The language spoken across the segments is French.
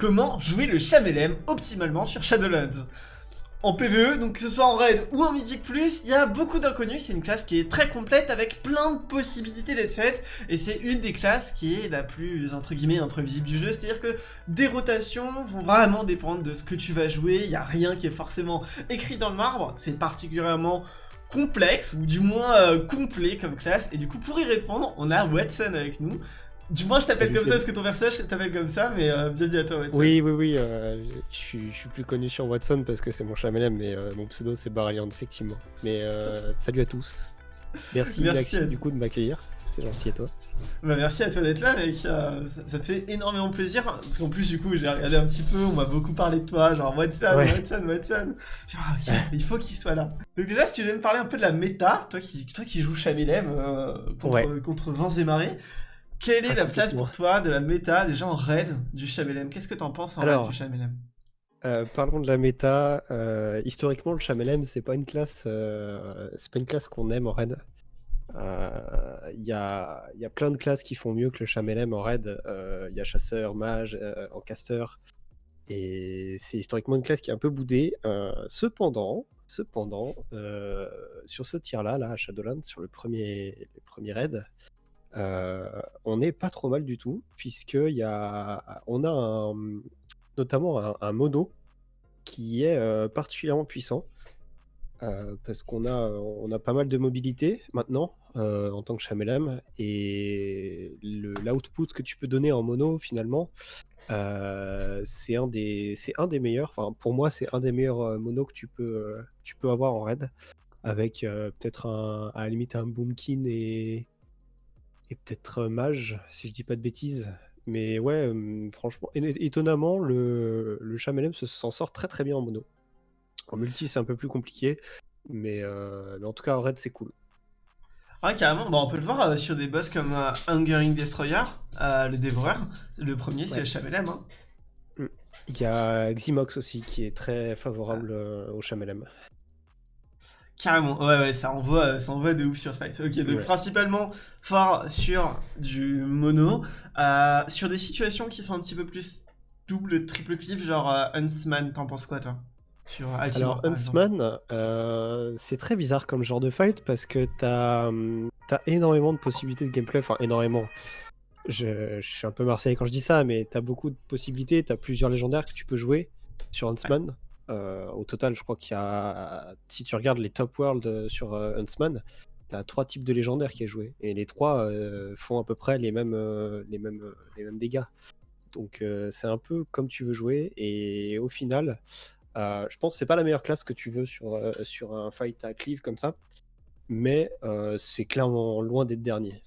comment jouer le Chamelem optimalement sur Shadowlands. En PvE, donc que ce soit en raid ou en Mythic Plus, il y a beaucoup d'inconnus, c'est une classe qui est très complète avec plein de possibilités d'être faite, et c'est une des classes qui est la plus, entre guillemets, imprévisible du jeu, c'est-à-dire que des rotations vont vraiment dépendre de ce que tu vas jouer, il n'y a rien qui est forcément écrit dans le marbre, c'est particulièrement complexe, ou du moins euh, complet comme classe, et du coup pour y répondre, on a Watson avec nous, du moins, je t'appelle comme ça parce que ton personnage t'appelle comme ça, mais euh, bienvenue à toi, Watson. Oui, oui, oui. Euh, je, suis, plus connu sur Watson parce que c'est mon chamelem, mais euh, mon pseudo c'est Baralian, effectivement. Mais salut à tous. Merci, merci du coup de m'accueillir. C'est gentil à toi? Bah, merci à toi d'être là, mec. Ça, ça, fait énormément plaisir. Parce qu'en plus, du coup, j'ai regardé un petit peu, on m'a beaucoup parlé de toi. Genre, Watson, Watson, Watson. Genre, il faut qu'il soit là. Donc, déjà, si tu veux me parler un peu de la méta, toi qui, toi qui joues Chamelem contre, contre Vince et Marais. Quelle est la place pour toi de la méta déjà en raid du Chamelem Qu'est-ce que t'en penses en raid du Chamelem euh, parlons de la méta. Euh, historiquement, le Chamelem, c'est pas une classe, euh, c'est pas une classe qu'on aime en raid. Il y a, y, a, plein de classes qui font mieux que le Chamelem en raid. Il y a chasseur, mage, en caster, et c'est historiquement une classe qui est un peu boudée. cependant, cependant, sur ce tir-là, là, à Shadowlands, sur le premier, le premier raid, euh, on n'est pas trop mal du tout, puisqu'il y a, on a notamment un, mono qui est euh, particulièrement puissant. Euh, parce qu'on a, on a pas mal de mobilité maintenant en tant que Chamelem et l'output que tu peux donner en mono finalement c'est un des un des meilleurs enfin pour moi c'est un des meilleurs mono que tu peux tu peux avoir en raid avec peut-être à la limite un boomkin et et peut-être mage, si je dis pas de bêtises. Mais ouais, franchement, étonnamment, le, le Chamelem s'en sort très très bien en mono. En multi, c'est un peu plus compliqué, mais, en tout cas, en raid, c'est cool. Ouais, carrément, on peut le voir sur des boss comme Hungering Destroyer, le dévoreur. Le premier, c'est le Chamelem. Hein. Mmh. Il y a Ximox aussi qui est très favorable au Chamelem. Carrément, ouais, ouais, ça envoie, ça envoie de ouf sur ce fight. Ok, donc principalement fort sur du mono, euh, sur des situations qui sont un petit peu plus double, triple cliff, genre euh, Huntsman, t'en penses quoi toi? Sur Alors Huntsman, euh, c'est très bizarre comme genre de fight parce que t'as as énormément de possibilités de gameplay, enfin énormément. Je, suis un peu marseillais quand je dis ça, mais t'as beaucoup de possibilités, t'as plusieurs légendaires que tu peux jouer sur Huntsman. Euh, au total, je crois qu'il y a, si tu regardes les top world euh, sur euh, Huntsman, tu as trois types de légendaires qui est joué. Et les trois font à peu près les mêmes, les mêmes, les mêmes dégâts. Donc c'est un peu comme tu veux jouer. Et au final, je pense que c'est pas la meilleure classe que tu veux sur, sur un fight à cleave comme ça. Mais c'est clairement loin d'être dernier.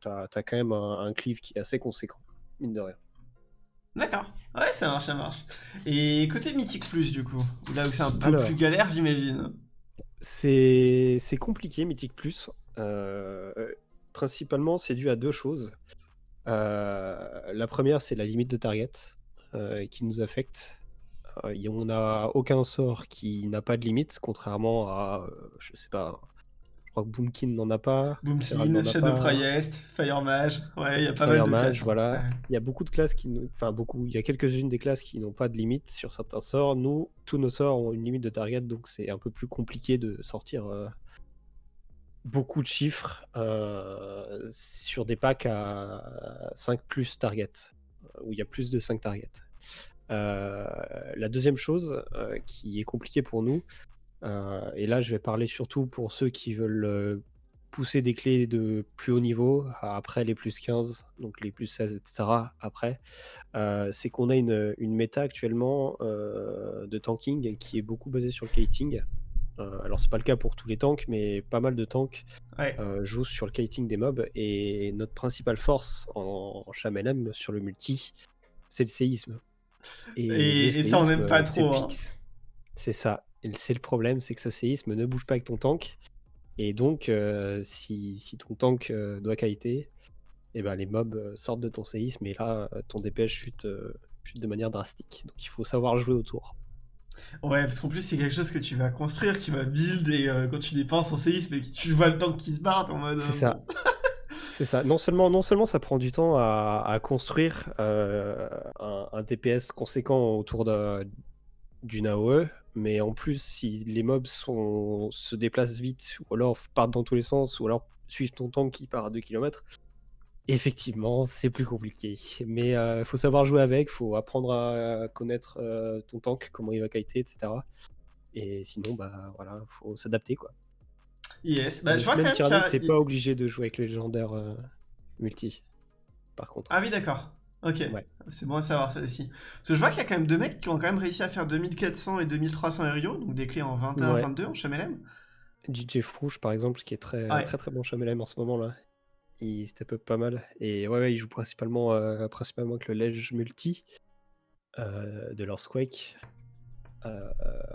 tu as, quand même un cleave qui est assez conséquent, mine de rien. D'accord. Ouais, ça marche, ça marche. Et côté Mythique Plus, du coup, là où c'est un peu plus galère, j'imagine. C'est compliqué, Mythique Plus. Euh, principalement, c'est dû à deux choses. Euh, la première, c'est la limite de target euh, qui nous affecte. on n'a aucun sort qui n'a pas de limite, contrairement à, je sais pas, crois que Boomkin n'en a pas. Boomkin, Shadow Priest, Fire Mage. Ouais, il y a pas mal de classes. Hein. voilà. Il y a beaucoup de classes qui. Enfin, beaucoup. Il y a quelques-unes des classes qui n'ont pas de limite sur certains sorts. Nous, tous nos sorts ont une limite de target, donc c'est un peu plus compliqué de sortir euh, beaucoup de chiffres euh, sur des packs à 5 plus target, où il y a plus de 5 targets. Euh, la deuxième chose qui est compliquée pour nous, euh, et là, je vais parler surtout pour ceux qui veulent euh, pousser des clés de plus haut niveau, après les plus 15, donc les plus 16, etc. Après, euh, c'est qu'on a une, une, méta actuellement de tanking qui est beaucoup basée sur le kiting. alors c'est pas le cas pour tous les tanks, mais pas mal de tanks jouent sur le kiting des mobs. Et notre principale force en, en sur le multi, c'est le séisme. Et, ça on n'aime pas trop. Hein. C'est ça. C'est le problème, c'est que ce séisme ne bouge pas avec ton tank. Et donc, euh, si, ton tank euh, doit qualité, eh ben, les mobs euh, sortent de ton séisme et là, ton DPS chute, chute de manière drastique. Donc il faut savoir jouer autour. Ouais, parce qu'en plus, c'est quelque chose que tu vas construire, que tu vas build, et quand tu dépenses en séisme et que tu vois le tank qui se barre, en mode. C'est ça. C'est ça. Non seulement, non seulement ça prend du temps à, construire euh, un, DPS conséquent autour d'une AOE, mais en plus, si les mobs sont, se déplacent vite, ou alors partent dans tous les sens, ou alors suivent ton tank qui part à 2 km, effectivement, c'est plus compliqué. Mais il euh, faut savoir jouer avec, faut apprendre à connaître euh, ton tank, comment il va kiter, etc. Et sinon, bah voilà, faut s'adapter quoi. Yes, bah, je vois quand même t'es pas obligé de jouer avec le légendaire euh, multi, par contre. Ah oui, d'accord. Ok, c'est bon à savoir ça aussi. Parce que je vois qu'il y a quand même deux mecs qui ont quand même réussi à faire 2400 et 2300 RIO, donc des clés en 21-22 en Chamelem. DJ Frouche par exemple, qui est très très très bon Chamelem en ce moment là. Il up pas mal. Et ouais, il joue principalement, euh, principalement avec le Ledge Multi euh, de leur Quake.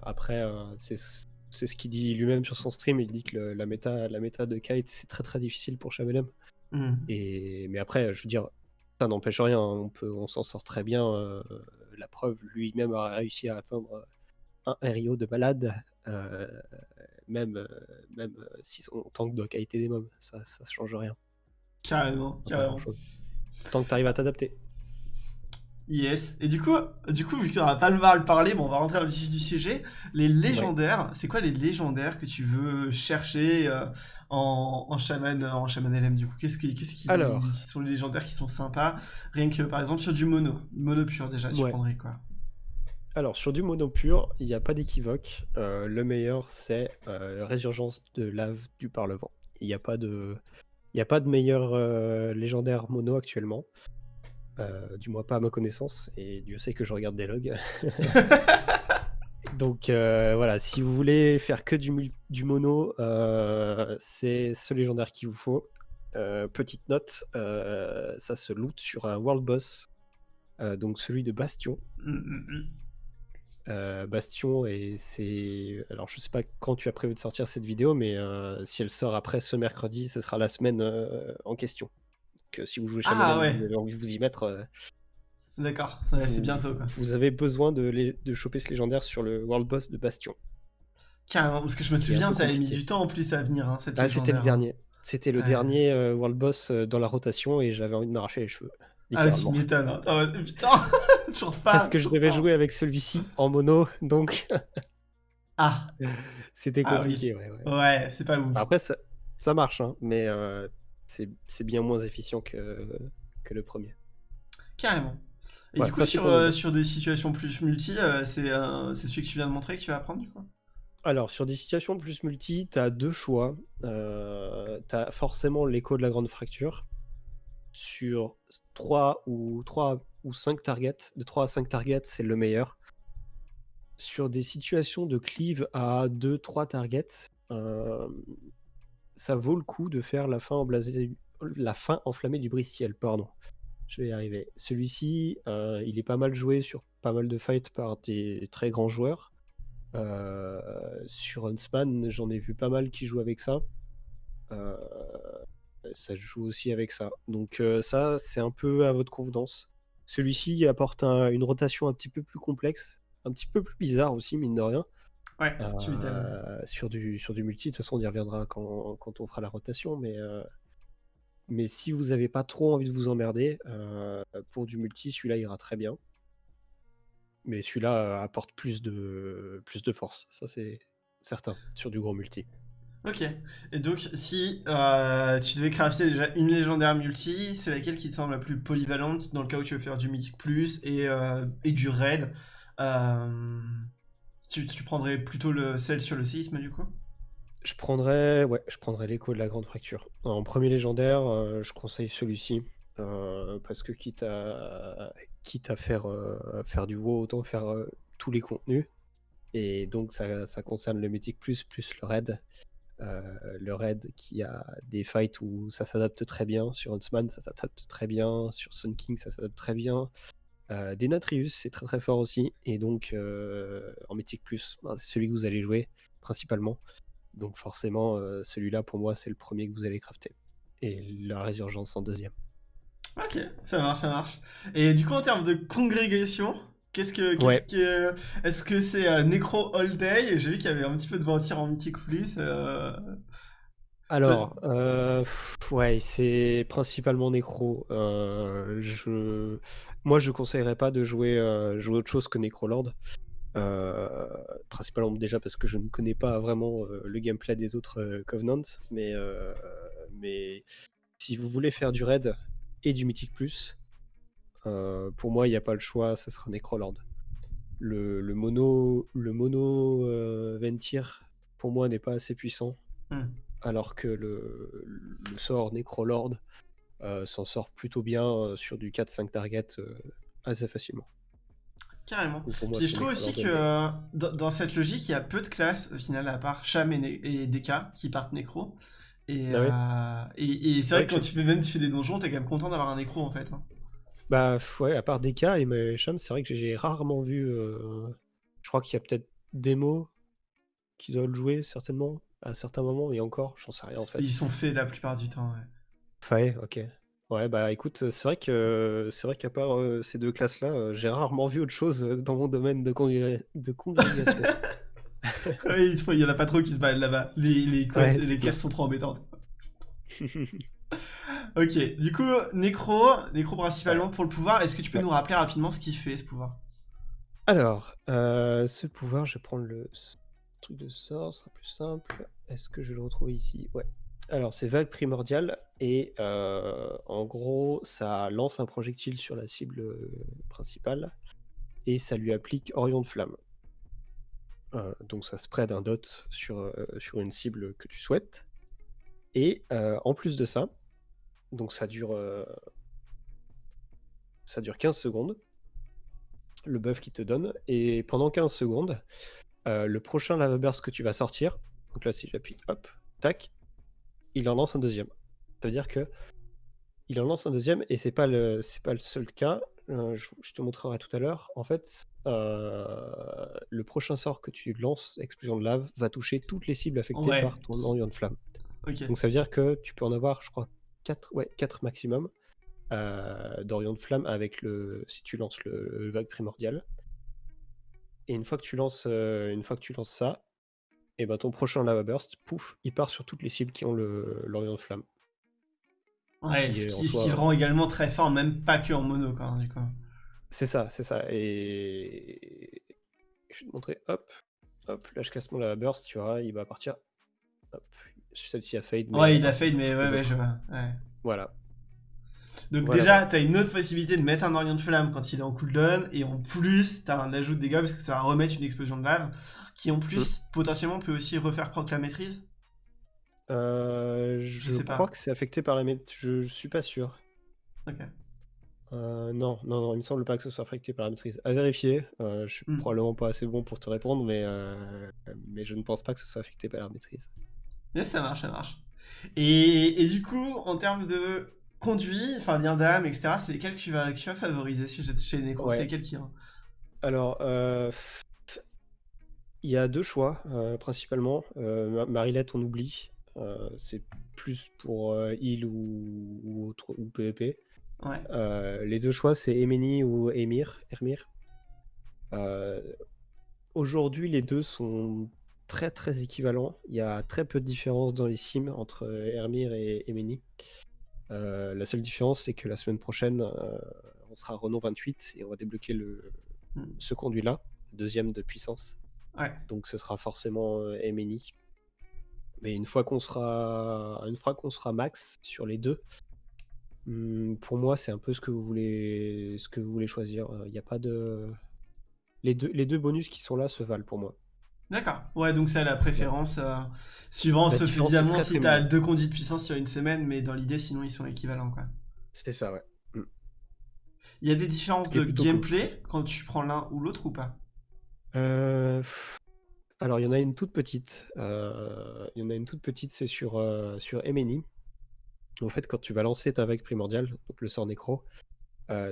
après, c'est c'est ce qu'il dit lui-même sur son stream. Il dit que la, méta, la méta de Kite, c'est très très difficile pour Chamelem. Hmm. Et, mais après, je veux dire, ça n'empêche rien. On, peut, on s'en sort très bien. Euh, la preuve, lui-même a réussi à atteindre un RIO de malade. Euh, même, euh, même si on tank de qualité des mobs, ça ne change rien. Carrément, carrément. Tant que tu arrives à t'adapter. Yes. Et du coup, du coup vu que tu n'auras pas le mal parler, bon, on va rentrer dans le vif du sujet. Les légendaires, c'est quoi les légendaires que tu veux chercher euh, en, en chaman, en chaman LM du coup? Qu'est-ce qui, qu'est-ce qui, Alors. sont les légendaires qui sont sympas? Rien que par exemple sur du mono, mono pur déjà, tu prendrais quoi? Alors, sur du mono pur, il n'y a pas d'équivoque. Euh, le meilleur, c'est euh, Résurgence de lave du Parlement. Il n'y a pas de, il a pas de meilleur légendaire mono actuellement. Euh, du moins pas à ma connaissance, et Dieu sait que je regarde des logs. Donc euh, voilà, si vous voulez faire que du, du mono, euh, c'est ce légendaire qu'il vous faut. petite note, ça se loot sur un world boss, donc celui de Bastion. Mmh, mmh, mmh. Bastion et c'est alors je sais pas quand tu as prévu de sortir cette vidéo mais si elle sort après ce mercredi ce sera la semaine en question que si vous jouez Shaman, ah, vous avez envie de vous y mettre. Euh, D'accord, c'est bientôt. Quoi. Vous avez besoin de, de choper ce légendaire sur le World Boss de Bastion. Carrément, parce que je me souviens, ça avait mis du temps en plus à venir. Hein, ah, c'était le dernier. C'était le dernier euh, World Boss euh, dans la rotation et j'avais envie de m'arracher les cheveux. Ah, tu m'étonnes. Oh, putain, toujours pas. Parce que je devais jouer avec celui-ci en mono, donc. ah. C'était ah compliqué, ouais. Ouais, c'est pas ouf. Après, ça, ça marche, hein, mais c'est bien moins efficient que, que le premier. Carrément. Et du coup, sur, euh, sur, des situations plus multi, euh, euh, c'est celui que tu viens de montrer que tu vas apprendre du coup? Alors, sur des situations plus multi, tu as deux choix. Euh, tu as forcément l'écho de la grande fracture. Sur 3 ou, 3 ou 5 targets, de 3 à 5 targets, c'est le meilleur. Sur des situations de cleave à 2-3 targets, ça vaut le coup de faire la fin, la fin enflammée du bristiel, pardon. Je vais y arriver. Celui-ci, euh, il est pas mal joué sur pas mal de fights par des très grands joueurs. Euh, sur Huntsman, j'en ai vu pas mal qui jouent avec ça. Euh, ça joue aussi avec ça. Donc ça, c'est un peu à votre convenance. Celui-ci apporte une rotation un petit peu plus complexe, un petit peu plus bizarre aussi, mine de rien. Ouais, euh, sur du, sur du multi, de toute façon, on y reviendra quand, quand on fera la rotation, mais, euh, mais si vous n'avez pas trop envie de vous emmerder, euh, pour du multi, celui-là ira très bien. Mais celui-là apporte plus de, plus de force, ça c'est certain, sur du gros multi. Ok, et donc si tu devais crafter déjà une légendaire multi, c'est laquelle qui te semble la plus polyvalente dans le cas où tu veux faire du mythique plus et, et du raid tu, prendrais plutôt le, celle sur le séisme du coup? Je prendrais, l'écho de la grande fracture. En premier légendaire, euh, je conseille celui-ci. Euh, parce que quitte à, quitte à faire, euh, faire du WoW, autant faire tous les contenus. Et donc ça, ça concerne le Mythic Plus plus le raid. le raid qui a des fights où ça s'adapte très bien. Sur Huntsman, ça s'adapte très bien. Sur Sun King, ça s'adapte très bien. Euh, Denatrius, c'est très très fort aussi. Et donc, euh, en Mythique Plus, ben, c'est celui que vous allez jouer principalement. Donc, forcément, euh, celui-là, pour moi, c'est le premier que vous allez crafter. Et la résurgence en deuxième. Ok, ça marche, ça marche. Et du coup, en termes de congrégation, qu'est-ce que. que Est-ce que c'est Necro All Day? J'ai vu qu'il y avait un petit peu de ventir en Mythique Plus. Alors, euh, pff, ouais, c'est principalement Nécro. Euh, je... Moi, je conseillerais pas de jouer, euh, jouer autre chose que Necrolord. Euh, principalement déjà parce que je ne connais pas vraiment euh, le gameplay des autres euh, Covenants, mais, mais si vous voulez faire du raid et du Mythic Plus, pour moi, il n'y a pas le choix, ce sera Necrolord. Le, le mono, le mono Ventir, pour moi, n'est pas assez puissant Hmm. Alors que le, le sort Necrolord euh, s'en sort plutôt bien euh, sur du 4-5 target euh, assez facilement. Carrément. Moi, je trouve aussi que euh, dans, dans cette logique, il y a peu de classes au final, à part Cham et, Deka qui partent nécro. Et, Ah et, et c'est vrai que quand tu fais même tu fais des donjons, t'es quand même content d'avoir un nécro en fait. hein. Bah ouais, à part DK et Shams, c'est vrai que j'ai rarement vu. Je crois qu'il y a peut-être des mots qui doivent le jouer certainement à certains moments, et encore, j'en sais rien en fait. Ils sont faits la plupart du temps. ouais. Ok. Ouais, bah écoute, c'est vrai que c'est vrai qu'à part euh, ces deux classes-là, euh, j'ai rarement vu autre chose euh, dans mon domaine de, congré- de congrégation. Ouais, il y en a pas trop qui se baladent là-bas. Les, les, quoi, Ouais, classes sont trop embêtantes. Ok, du coup, Nécro, Nécro principalement pour le pouvoir. Est-ce que tu peux Ouais. nous rappeler rapidement ce qu'il fait ce pouvoir? Alors, euh, ce pouvoir, je vais prendre le truc de sort, sera plus simple. Est-ce que je le retrouver ici? Ouais. Alors, c'est vague primordiale et euh, en gros, ça lance un projectile sur la cible euh, principale et ça lui applique Orion de flamme. Euh, donc, ça spread un dot sur, une cible que tu souhaites. Et en plus de ça, donc ça dure, ça dure 15 secondes le buff qu'il te donne. Et pendant 15 secondes, euh, le prochain lava burst que tu vas sortir, donc là si j'appuie, hop, tac, il en lance un deuxième. Ça veut dire que il en lance un deuxième et c'est pas le c'est pas le seul cas. Euh, je, je te montrerai tout à l'heure. En fait, euh, le prochain sort que tu lances, explosion de lave, va toucher toutes les cibles affectées Ouais. par ton Orion de flamme. Donc ça veut dire que tu peux en avoir, je crois, 4, ouais, 4 maximum euh, d'Orion de Flamme avec le. si tu lances le, le vague primordial. Et une fois que tu lances, euh, une fois que tu lances ça, et ben ton prochain lava burst, pouf, il part sur toutes les cibles qui ont le l'Orion de Flamme. Ouais, qui ce qui, ce qui le rend également très fort, même pas que en mono, quoi, du coup. C'est ça, c'est ça. Et je vais te montrer, hop, hop, là je casse mon lava burst, tu vois, il va partir. Hop, celle-ci a fade. mais Ouais, il a fade, mais ouais, je vois. Ouais. Voilà. Donc Voilà. déjà, t'as une autre possibilité de mettre un Orion de flamme quand il est en cooldown, et en plus, t'as un ajout de dégâts parce que ça va remettre une explosion de lave, qui en plus, Mmh. potentiellement, peut aussi refaire proc la maîtrise. Euh, je sais pas. crois que c'est affecté par la maîtrise. Je, je suis pas sûr. Ok. Euh, non, non, non, il me semble pas que ce soit affecté par la maîtrise. À vérifier. euh, je suis Hmm. probablement pas assez bon pour te répondre, mais, mais je ne pense pas que ce soit affecté par la maîtrise. Yes, ça marche, ça marche. Et, et du coup, en termes de conduit, enfin lien d'âme, etc., c'est lesquels que tu vas, que tu vas favoriser chez, chez les nécros Ouais. C'est lesquels qui... hein Alors, euh, il y a deux choix, euh, principalement. Euh, Ma- Marilette, on oublie. Euh, c'est plus pour heal ou, ou, autre, ou PvP. Ouais. Les deux choix, c'est Emeni ou Emir. Ermir. Aujourd'hui, les deux sont très très équivalents. Il y a très peu de différence dans les sims entre Ermir et Emeni. Euh, la seule différence, c'est que la semaine prochaine, euh, on sera Renault 28 et on va débloquer le, Hmm. ce conduit-là, deuxième de puissance. Ouais. Donc ce sera forcément euh, Emeni. Mais une fois qu'on sera, une fois qu'on sera max sur les deux, hum, pour moi c'est un peu ce que vous voulez, ce que vous voulez choisir. Il n'y a pas de, les deux, les deux bonus qui sont là se valent pour moi. D'accord. Ouais, donc ça, la préférence, euh, suivant, différence est évidemment très, si t'as minime. deux conduits de puissance sur une semaine, mais dans l'idée, sinon, ils sont équivalents, quoi. C'est ça, ouais. Il y a des différences Ce de cool. gameplay quand tu prends l'un ou l'autre ou pas? Euh, alors, il y en a une toute petite. euh, Il y en a une toute petite, c'est sur, euh, sur Emeni. En fait, quand tu vas lancer ta vague primordiale, donc le sort nécro,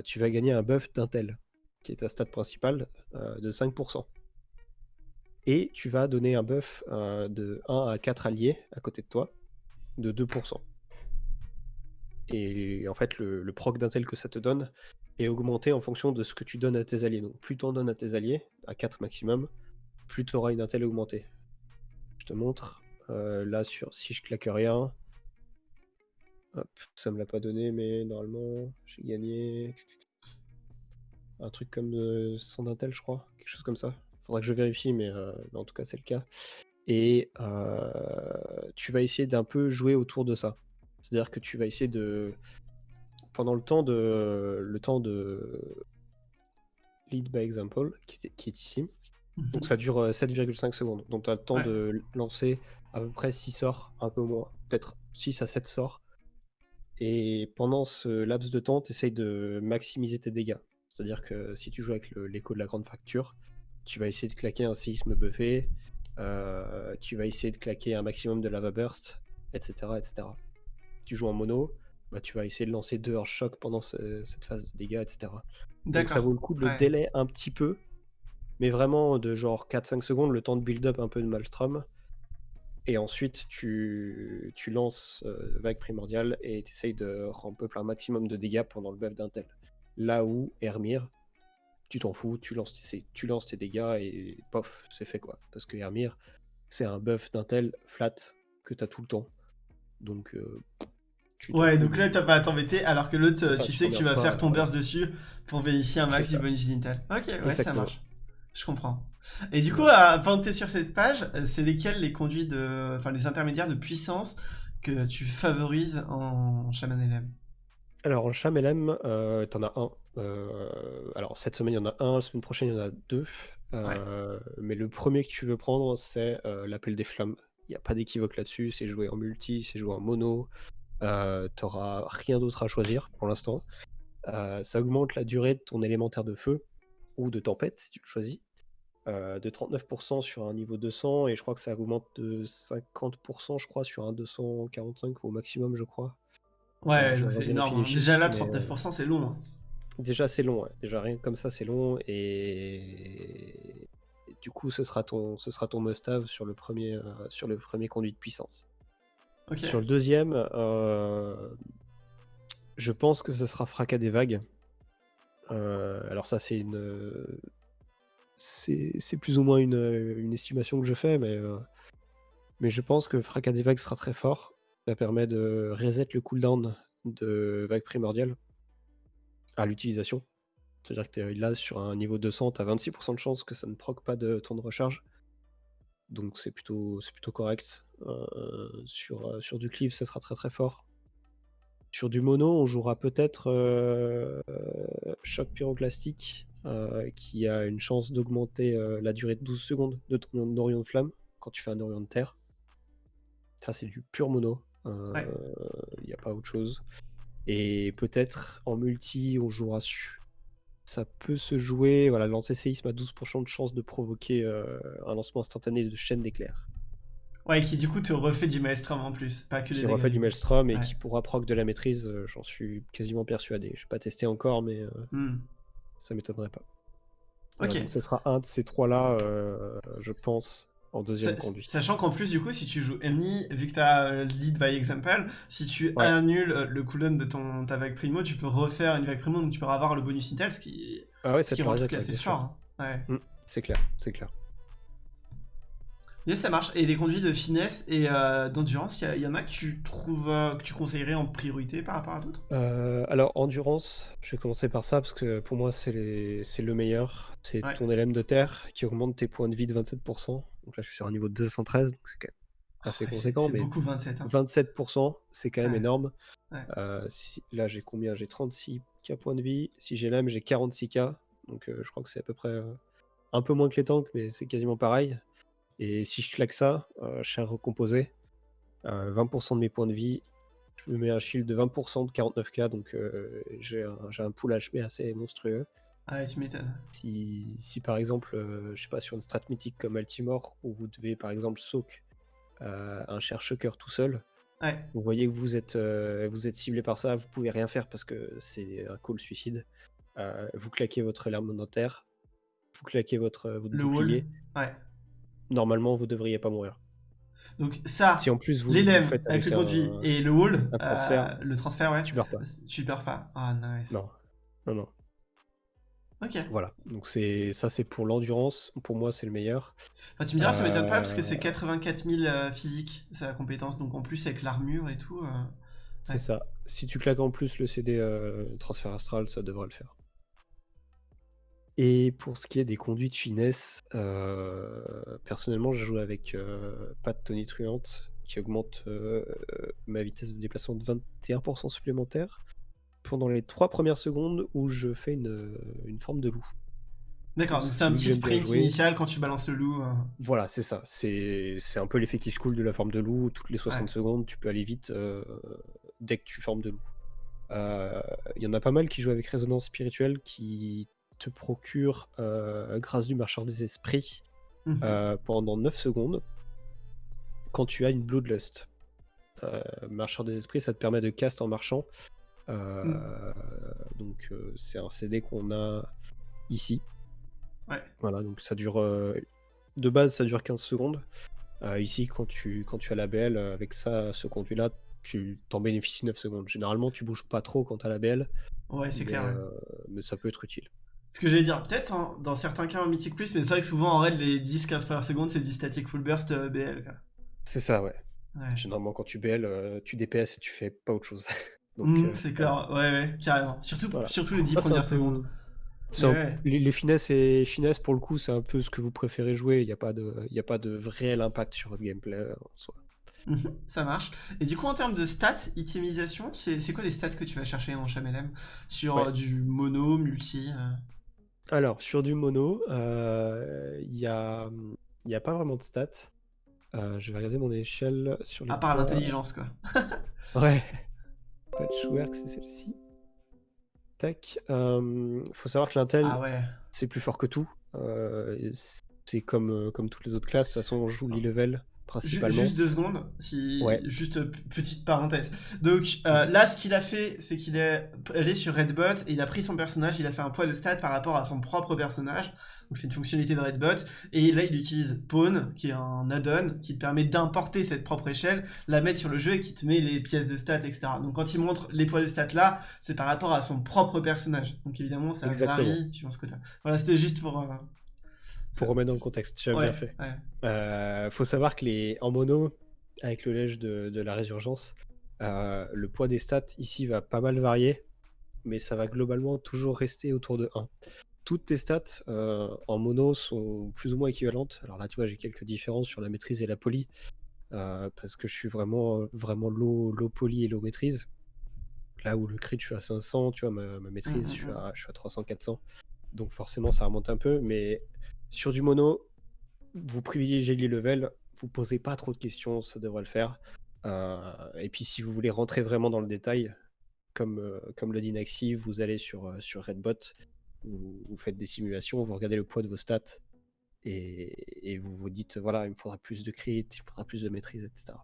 tu vas gagner un buff d'intel, qui est ta stat principale, de 5%. Et tu vas donner un buff euh, de 1 à 4 alliés à côté de toi, de 2%. Et en fait, le, proc d'intel que ça te donne est augmenté en fonction de ce que tu donnes à tes alliés. Donc plus tu en donnes à tes alliés, à 4 maximum, plus tu auras une intel augmentée. Je te montre. Euh, là, sur si je claque rien, hop, ça me l'a pas donné, mais normalement, j'ai gagné un truc comme de 100 d'intel, je crois, quelque chose comme ça. Faudra que je vérifie, mais, euh, mais en tout cas, c'est le cas. Et euh, tu vas essayer d'un peu jouer autour de ça. C'est-à-dire que tu vas essayer de pendant le temps de le temps de lead by example qui, est- qui est ici. Donc Mhm. ça dure euh, 7,5 secondes. Donc tu as le temps Ouais. de lancer à peu près 6 sorts, un peu moins, peut-être 6 à 7 sorts. Et pendant ce laps de temps, tu essayes de maximiser tes dégâts. C'est-à-dire que si tu joues avec l'écho de la grande fracture, tu vas essayer de claquer un séisme buffé, euh, tu vas essayer de claquer un maximum de lava burst, etc. etc. Tu joues en mono, bah, tu vas essayer de lancer deux hors choc pendant ce- cette phase de dégâts, etc. Donc ça vaut le coup de le délai un petit peu, mais vraiment de genre 4-5 secondes, le temps de build-up un peu de Maelstrom. Et ensuite, tu, tu lances euh, vague primordiale et tu essayes de ramper un maximum de dégâts pendant le buff d'intel. Là où Hermir, tu t'en fous, tu lances, tes, tu lances tes dégâts et pof, c'est fait quoi. Parce que Hermir, c'est un buff d'intel flat que tu as tout le temps. Donc, euh, tu Ouais, donc là, t'as pas à t'embêter, alors que l'autre, euh, ça, tu tu sais que tu vas pas, faire ton ouais. burst dessus pour bénéficier un max du bonus d'Intel. Ok, ouais, ça marche. Je comprends. Et du coup, euh, pendant que t'es sur cette page, euh, c'est lesquels les conduits de. Enfin, les intermédiaires de puissance que tu favorises en Shaman LM Alors, en Chamelem, euh, t'en as un. Euh, alors, cette semaine, il y en a un. La semaine prochaine, il y en a deux. Euh, Mais le premier que tu veux prendre, c'est euh, l'appel des flammes. Il n'y a pas d'équivoque là-dessus. C'est joué en multi, c'est joué en mono. Euh, T'auras rien d'autre à choisir pour l'instant. Ça augmente la durée de ton élémentaire de feu ou de tempête, si tu le choisis. de 39% sur un niveau 200 et je crois que ça augmente de 50% je crois sur un 245 au maximum je crois Ouais, c'est énorme. hein. Déjà là, chiffres, mais, euh, 39%, c'est long. hein. Déjà, c'est long. ouais. Déjà, rien que comme ça, c'est long. Et... et du coup, ce sera ton, ce sera ton must-have sur, le premier, euh, sur le premier conduit de puissance. Sur le deuxième, euh, je pense que ce sera Fracas des vagues. Euh, alors ça, c'est une... C'est plus ou moins une, une estimation que je fais, mais, mais je pense que Fracas des vagues sera très fort. Ça permet de reset le cooldown de vague primordiale à l'utilisation. C'est-à-dire que t'es là sur un niveau 200, tu as 26% de chance que ça ne proc pas de temps de recharge. Donc c'est plutôt, plutôt correct. Euh, sur, euh, sur du cleave, ça sera très très fort. Sur du mono, on jouera peut-être euh, choc pyroclastique, euh, qui a une chance d'augmenter la durée de 12 secondes de ton Orion de flamme quand tu fais un Orion de terre. Ça, c'est du pur mono. Il Ouais. n'y a pas autre chose. Et peut-être en multi, on jouera sur. Ça peut se jouer. Voilà, lancer séisme a 12% de chance de provoquer euh, un lancement instantané de chaîne d'éclairs. Ouais, qui du coup te refait du maelstrom en plus, pas que Qui dégâts. refait du maelstrom et Ouais. qui pourra proc de la maîtrise, euh, j'en suis quasiment persuadé. Je n'ai pas testé encore, mais euh, Hmm. ça m'étonnerait pas. Ok. donc ce sera un de ces trois-là, euh, je pense, en deuxième Sa-. Sachant qu'en plus, du coup, si tu joues Emily, vu que tu as lead by example, si tu Ouais. annules euh, le cooldown de ton, ta vague primo, tu peux refaire une vague primo, donc tu peux avoir le bonus intel, ce qui, Ah ouais, ce ça qui te rend truc assez fort. hein. Ouais. C'est clair, c'est clair. Yes, ça marche. Et les conduits de finesse et euh, d'endurance, il y, en a que tu trouves euh, que tu conseillerais en priorité par rapport à d'autres? Euh, alors, endurance, je vais commencer par ça parce que pour moi, c'est les- c'est le meilleur. C'est Ouais. ton LM de terre qui augmente tes points de vie de 27%. Donc là, je suis sur un niveau de 213, donc c'est quand même assez Ouais, c'est- conséquent. Mais beaucoup 27. hein. 27%, c'est quand même Ouais. énorme. Ouais. Euh, si- là, j'ai combien? J'ai 36k points de vie. Si j'ai l'âme, j'ai 46k. Donc euh, je crois que c'est à peu près euh, un peu moins que les tanks, mais c'est quasiment pareil. Et si je claque ça, je suis recomposé. Euh, 20% de mes points de vie. Je me mets un shield de 20% de 49k, donc j'ai un, j'ai un pool HP assez monstrueux. Ah tu m'étonnes. Si, si par exemple, euh, je sais pas, sur une strat mythique comme Altimore, où vous devez par exemple soak euh, un cher shocker tout seul, Ouais. vous voyez que vous êtes, euh, vous êtes ciblé par ça, vous pouvez rien faire parce que c'est un call suicide. Euh, vous claquez votre larme dentaire, vous claquez votre, votre Le bouclier. Ouais. Normalement, vous devriez pas mourir. Donc ça, Si en plus vous, lèvres faites avec le conduit et le wall, transfert, euh, le transfert, ouais, tu meurs pas. tu perds pas. Ah nice. Non, non, non. Ok. Voilà, donc c'est ça c'est pour l'endurance, pour moi c'est le meilleur. Enfin, tu me diras, ça m'étonne pas parce que c'est Euh, 84 000 euh, physique, c'est la compétence. Donc en plus, avec l'armure et tout. euh, C'est ça. Si tu claques en plus le CD euh, transfert astral, ça devrait le faire. Et pour ce qui est des conduites finesse, euh, personnellement, je joue avec euh, pas de tonitruante qui augmente euh, ma vitesse de déplacement de 21% supplémentaire pendant les trois premières secondes où je fais une, une forme de loup. D'accord, Donc, c'est un petit sprint initial quand tu balances le loup. euh. Voilà, c'est ça. C'est c'est un peu l'effet qui se coule de la forme de loup. Toutes les 60 Ouais. secondes, tu peux aller vite euh, dès que tu formes de loup. Euh, Il y en a pas mal qui jouent avec résonance spirituelle qui te procure, euh, grâce du marcheur des esprits, Mhm. euh, pendant 9 secondes quand tu as une Bloodlust. Euh, marcheur des esprits, ça te permet de cast en marchant. Euh, Mm. Donc euh, c'est un CD qu'on a ici. Ouais. Voilà, donc ça dure. euh, de base, ça dure 15 secondes. Ici, quand tu, quand tu as la BL, avec ça, ce conduit-là, tu t'en bénéficies 9 secondes. Généralement, tu bouges pas trop quand tu as la BL, Ouais, c'est clair. euh, mais ça peut être utile. Ce que j'allais dire, peut-être hein, dans certains cas en Mythic Plus, mais c'est vrai que souvent en raid, les 10-15 premières secondes, c'est du static full burst euh, BL. C'est ça, ouais. Ouais. Généralement, quand tu BL, euh, tu DPS et tu fais pas autre chose. donc, Mm, euh, c'est clair, ouais, ouais, carrément. Surtout, Voilà. surtout les 10 ça, c'est un premières secondes. c'est un- Ouais. les, les finesses et finesses, pour le coup, c'est un peu ce que vous préférez jouer. Il n'y a, pas de- il y a pas de réel impact sur votre gameplay euh, en soi. Ça marche. Et du coup, en termes de stats, itemisation, c'est c'est quoi les stats que tu vas chercher en Chamelem Sur Ouais. euh, du mono, multi euh, Alors, sur du mono, euh, il n'y a, il y a pas vraiment de stats. Euh, je vais regarder mon échelle sur les À part l'intelligence, quoi. Ouais. Patchwork, c'est celle-ci. Tac. Euh, faut savoir que l'intel, Ah ouais. c'est plus fort que tout. Euh, c'est comme, euh, comme toutes les autres classes. De toute façon, on joue l'e-level Ju- principalement. Juste deux secondes, si... Ouais. juste petite parenthèse. Donc euh, là, ce qu'il a fait, c'est qu'il est allé sur Redbot et il a pris son personnage, il a fait un poids de stats par rapport à son propre personnage. Donc c'est une fonctionnalité de Redbot. Et là, il utilise Pawn, qui est un add-on qui te permet d'importer cette propre échelle, la mettre sur le jeu et qui te met les pièces de stats, etc. Donc quand il montre les poids de stats là, c'est par rapport à son propre personnage. Donc évidemment, ça Exactement. varie suivant ce que. Voilà, c'était juste pour. euh, Pour remettre dans le contexte, tu as ouais, bien fait. ouais. Euh, faut savoir que les en mono, avec le lège de, de la résurgence, euh, le poids des stats ici va pas mal varier, mais ça va globalement toujours rester autour de 1. Toutes tes stats euh, en mono sont plus ou moins équivalentes. Alors là, tu vois, j'ai quelques différences sur la maîtrise et la poly, parce que je suis vraiment, vraiment low, low poly et low maîtrise. Là où le crit, je suis à 500, tu vois, ma, ma maîtrise, Mhm, je, suis à, je suis à 300-400. Donc forcément, ça remonte un peu, mais sur du mono, vous privilégiez les levels, vous posez pas trop de questions, ça devrait le faire. Euh, et puis si vous voulez rentrer vraiment dans le détail, comme, euh, comme le dit Naxi, vous allez sur, euh, Redbot, vous, faites des simulations, vous regardez le poids de vos stats, et, et vous vous dites, voilà, il me faudra plus de crit, il faudra plus de maîtrise, etc.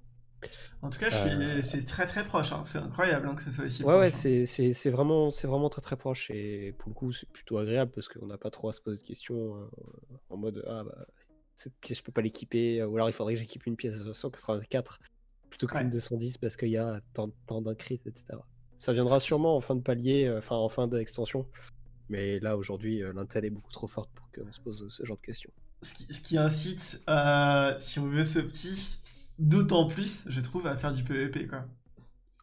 En tout cas. Euh, c'est très très proche. hein. C'est incroyable hein, que ce soit aussi Ouais, ouais, hein. c'est vraiment, vraiment très très proche, et pour le coup, c'est plutôt agréable, parce qu'on n'a pas trop à se poser de questions euh, en mode, ah bah, cette pièce, je peux pas l'équiper, ou alors il faudrait que j'équipe une pièce de 184 plutôt qu'une Ouais. de 110 parce qu'il y a tant, tant etc. Ça viendra sûrement en fin de palier, euh, enfin en fin d'extension. Mais là, aujourd'hui, euh, l'intel est beaucoup trop forte pour qu'on se pose ce genre de questions. Ce qui, ce qui incite, euh, si on veut ce petit, d'autant plus, je trouve, à faire du PvP, quoi.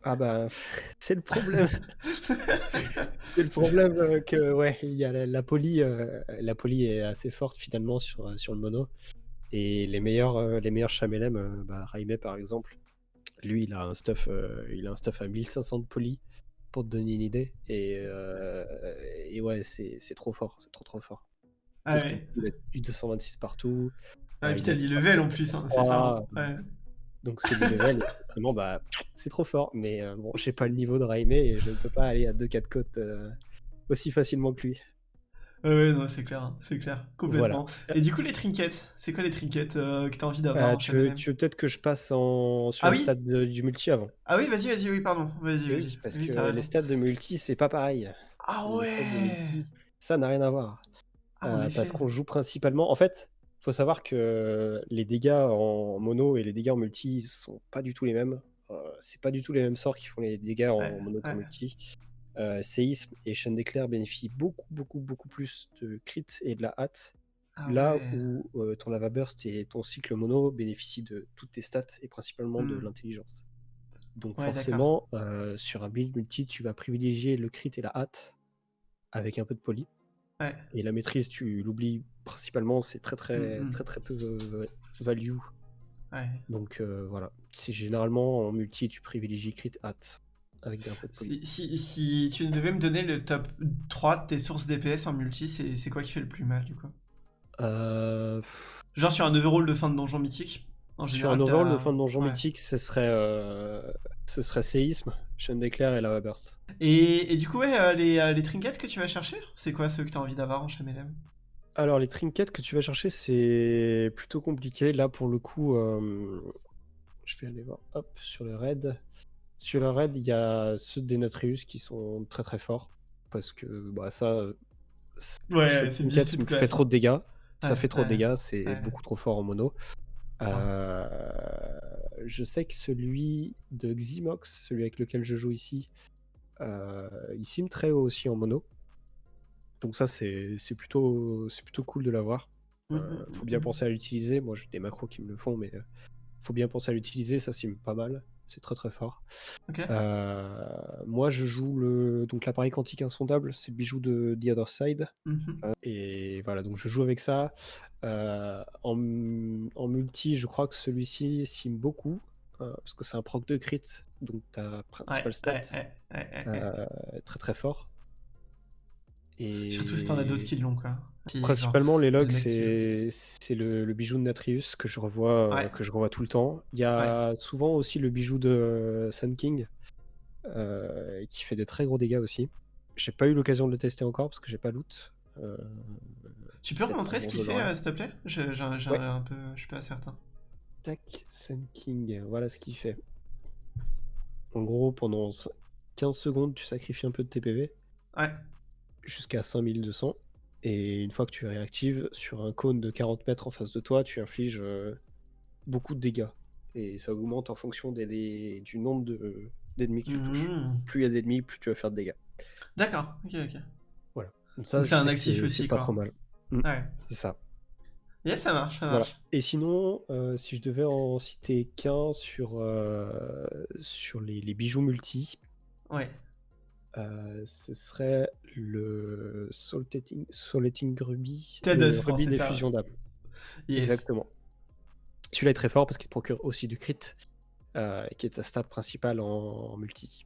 Ah bah, c'est le problème. c'est le problème euh, que, ouais, il y a la, la poly, euh, la poly est assez forte finalement sur, euh, sur le mono. Et les meilleurs, euh, les meilleurs Chamelem, bah, Raimé par exemple, lui, il a un stuff, il a un stuff à 1500 de poly pour te donner une idée. Et, et ouais, c'est trop fort, c'est trop trop fort. Ah ouais. a du 226 partout. Ah, et puis il t'as a dit level en plus, hein, c'est ça. Ah, Ouais. Donc c'est du level, forcément, bah, c'est trop fort. Mais euh, bon, j'ai pas le niveau de Raimé et je ne peux pas aller à 2-4 côtes euh, aussi facilement que lui. Ouais, ouais, non, c'est clair, hein, c'est clair, Voilà. complètement. Et du coup, les trinkets, c'est quoi les trinkets euh, que t'as envie d'avoir Euh, tu veux, tu veux peut-être que je passe en, sur Ah le oui stade de- du multi avant Ah oui, vas-y, vas-y, oui, pardon, vas-y, Oui, vas-y. parce Oui, que les stades de multi, c'est pas pareil. Ah ouais multi, ça n'a rien à voir. Ah, Euh, parce qu'on joue principalement. En fait, faut savoir que les dégâts en mono et les dégâts en multi sont pas du tout les mêmes. Euh, c'est pas du tout les mêmes sorts qui font les dégâts en Ouais, mono qu'en ouais. multi. euh, séisme et chaîne d'éclair bénéficient beaucoup, beaucoup, beaucoup plus de crit et de la hâte. Ah Là ouais. où euh, ton lava burst et ton cycle mono bénéficient de toutes tes stats et principalement de Hmm. l'intelligence. Donc forcément, euh, sur un build multi, tu vas privilégier le crit et la hâte avec un peu de poly. Ouais. Et la maîtrise, tu l'oublies principalement, c'est très très Mhm. très très peu euh, value. Ouais. Donc euh, voilà, c'est généralement en multi, tu privilégies crit hâte avec un peu de. Si, si, si tu devais me donner le top 3 de tes sources DPS en multi, c'est c'est quoi qui fait le plus mal du coup? Euh, Genre sur un overall de fin de donjon mythique? En sur un overall de fin de donjon ouais. mythique, ce serait euh, ce serait séisme, chaîne d'éclair et lava burst. Et, et du coup, ouais, euh, les, euh, les trinkets que tu vas chercher, c'est quoi ceux que tu as envie d'avoir en Chamelem Alors, les trinkets que tu vas chercher, c'est plutôt compliqué. Là, pour le coup, euh, je vais aller voir hop, sur le raid. Sur le raid, il y a ceux de Denatrius qui sont très très forts. Parce que bah, ça, Ouais, c'est class, fait trop de dégâts. Ça Ouais, fait trop de dégâts, c'est beaucoup trop fort en mono. Euh, je sais que celui de Ximox, celui avec lequel je joue ici, euh, il sim très haut aussi en mono. Donc ça, c'est plutôt, c'est plutôt cool de l'avoir. Mm, Euh, mm, faut bien mm. penser à l'utiliser. Moi, j'ai des macros qui me le font, mais faut bien penser à l'utiliser. Ça sim pas mal. C'est très très fort. Moi, je joue le donc l'appareil quantique insondable. C'est le bijou de The Other Side. Mhm. Et voilà, donc je joue avec ça. Euh, en, en multi, je crois que celui-ci sim beaucoup. euh, parce que c'est un proc de crit. Donc ta Ouais, principale stat. ouais, ouais, ouais, ouais, ouais. euh, très très fort. Et Surtout si t'en as d'autres qui l'ont, quoi. Qui, genre, Principalement, les logs, qui- c'est le, le bijou de Natrius que je revois, Ouais. que je revois tout le temps. Il y a souvent aussi le bijou de Sun King qui fait des très gros dégâts aussi. J'ai pas eu l'occasion de le tester encore parce que j'ai pas loot. Tu peux remontrer ce qu'il fait, euh, s'il te plaît? Je- Ouais. un peu, Je suis pas certain. tac, Sun King, voilà ce qu'il fait. En gros, pendant 15 secondes, tu sacrifies un peu de TPV Ouais. jusqu'à 5200. Et une fois que tu réactives, sur un cône de 40 mètres en face de toi, tu infliges euh, beaucoup de dégâts. Et ça augmente en fonction des, des- du nombre de- d'ennemis que tu touches. Mhm. Plus il y a d'ennemis, plus tu vas faire de dégâts. D'accord, ok, ok. Donc ça, c'est un actif aussi, C'est pas quoi. trop mal. Ouais. C'est ça. Yes, ça marche, ça Voilà. marche. Et sinon, euh, si je devais en citer qu'un sur, euh, sur les, les bijoux multi, Ouais. euh, ce serait le Saltating, Saltating Ruby, le pensais des fusions d'âme. Yes. Exactement. Celui-là est très fort parce qu'il procure aussi du crit, qui est ta stat principale en, en multi.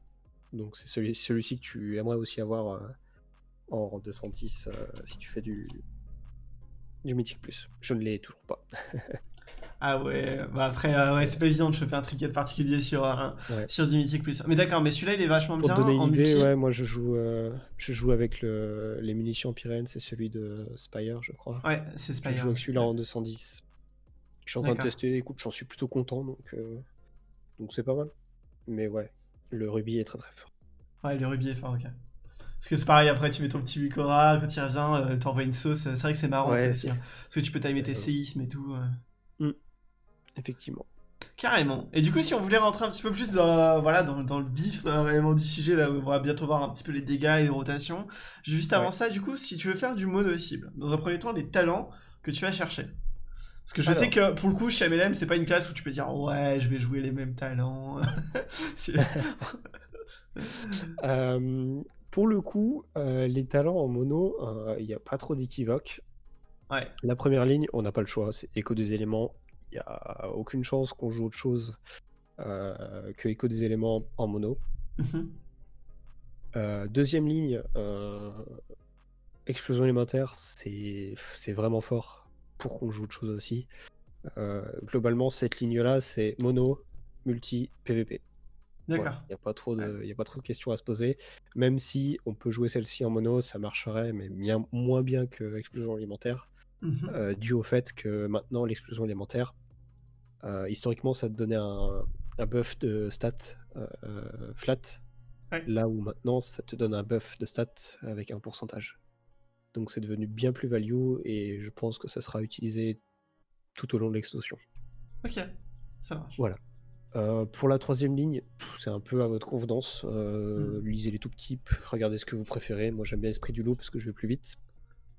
Donc c'est celui, celui-ci que tu aimerais aussi avoir en 210 euh, si tu fais du, du Mythic Plus. Je ne l'ai toujours pas. Ah ouais, bah après, euh, ouais, c'est pas évident de choper un trinket particulier sur, un, Ouais. sur du Mythic Plus. Mais d'accord, mais celui-là, il est vachement Pour bien te donner en une idée, multi. ouais, moi je joue, euh, je joue avec le, les munitions Pyrénées, c'est celui de Spire, je crois. Ouais, c'est Je Spire. joue avec celui-là en 210. Je suis en train de tester, écoute, j'en suis plutôt content, donc euh, donc c'est pas mal. Mais ouais, le rubis est très très fort. Ouais, le rubis est fort, ok. Parce que c'est pareil, après tu mets ton petit Wikora, quand il revient, euh, t'envoies une sauce. C'est vrai que c'est marrant Ouais, aussi. hein. Parce que tu peux timer tes c'est- séismes et tout. euh. Effectivement. Carrément. Et du coup, si on voulait rentrer un petit peu plus dans, la- voilà, dans, dans le bif euh, réellement du sujet, là, où on va bientôt voir un petit peu les dégâts et les rotations. Juste avant Ouais. ça, du coup, si tu veux faire du mono cible, dans un premier temps, les talents que tu vas chercher. Parce que je Alors. sais que pour le coup, chez MLM, c'est pas une classe où tu peux dire ouais, je vais jouer les mêmes talents. Euh, pour le coup, euh, les talents en mono, euh, il n'y a pas trop d'équivoque. ouais. La première ligne, on n'a pas le choix, c'est écho des éléments. Il n'y a aucune chance qu'on joue autre chose euh, que écho des éléments en mono. Mhm. Deuxième ligne, explosion élémentaire, c'est c'est vraiment fort pour qu'on joue autre chose aussi. Globalement, cette ligne-là, c'est mono, multi, PVP. D'accord. Il n'y a, pas trop de- y a pas trop de questions à se poser. Même si on peut jouer celle-ci en mono, ça marcherait, mais bien, moins bien que explosion élémentaire, Mhm. euh, dû au fait que maintenant, l'explosion élémentaire, euh, historiquement, ça te donnait un, un buff de stats euh, euh, flat, Ouais. là où maintenant, ça te donne un buff de stats avec un pourcentage. Donc c'est devenu bien plus value, et je pense que ça sera utilisé tout au long de l'extension. Ok, ça marche. Voilà. Euh, pour la troisième ligne, c'est un peu à votre convenance. Euh, Hmm. Lisez les tout petits, regardez ce que vous préférez. Moi, j'aime bien Esprit du loup parce que je vais plus vite.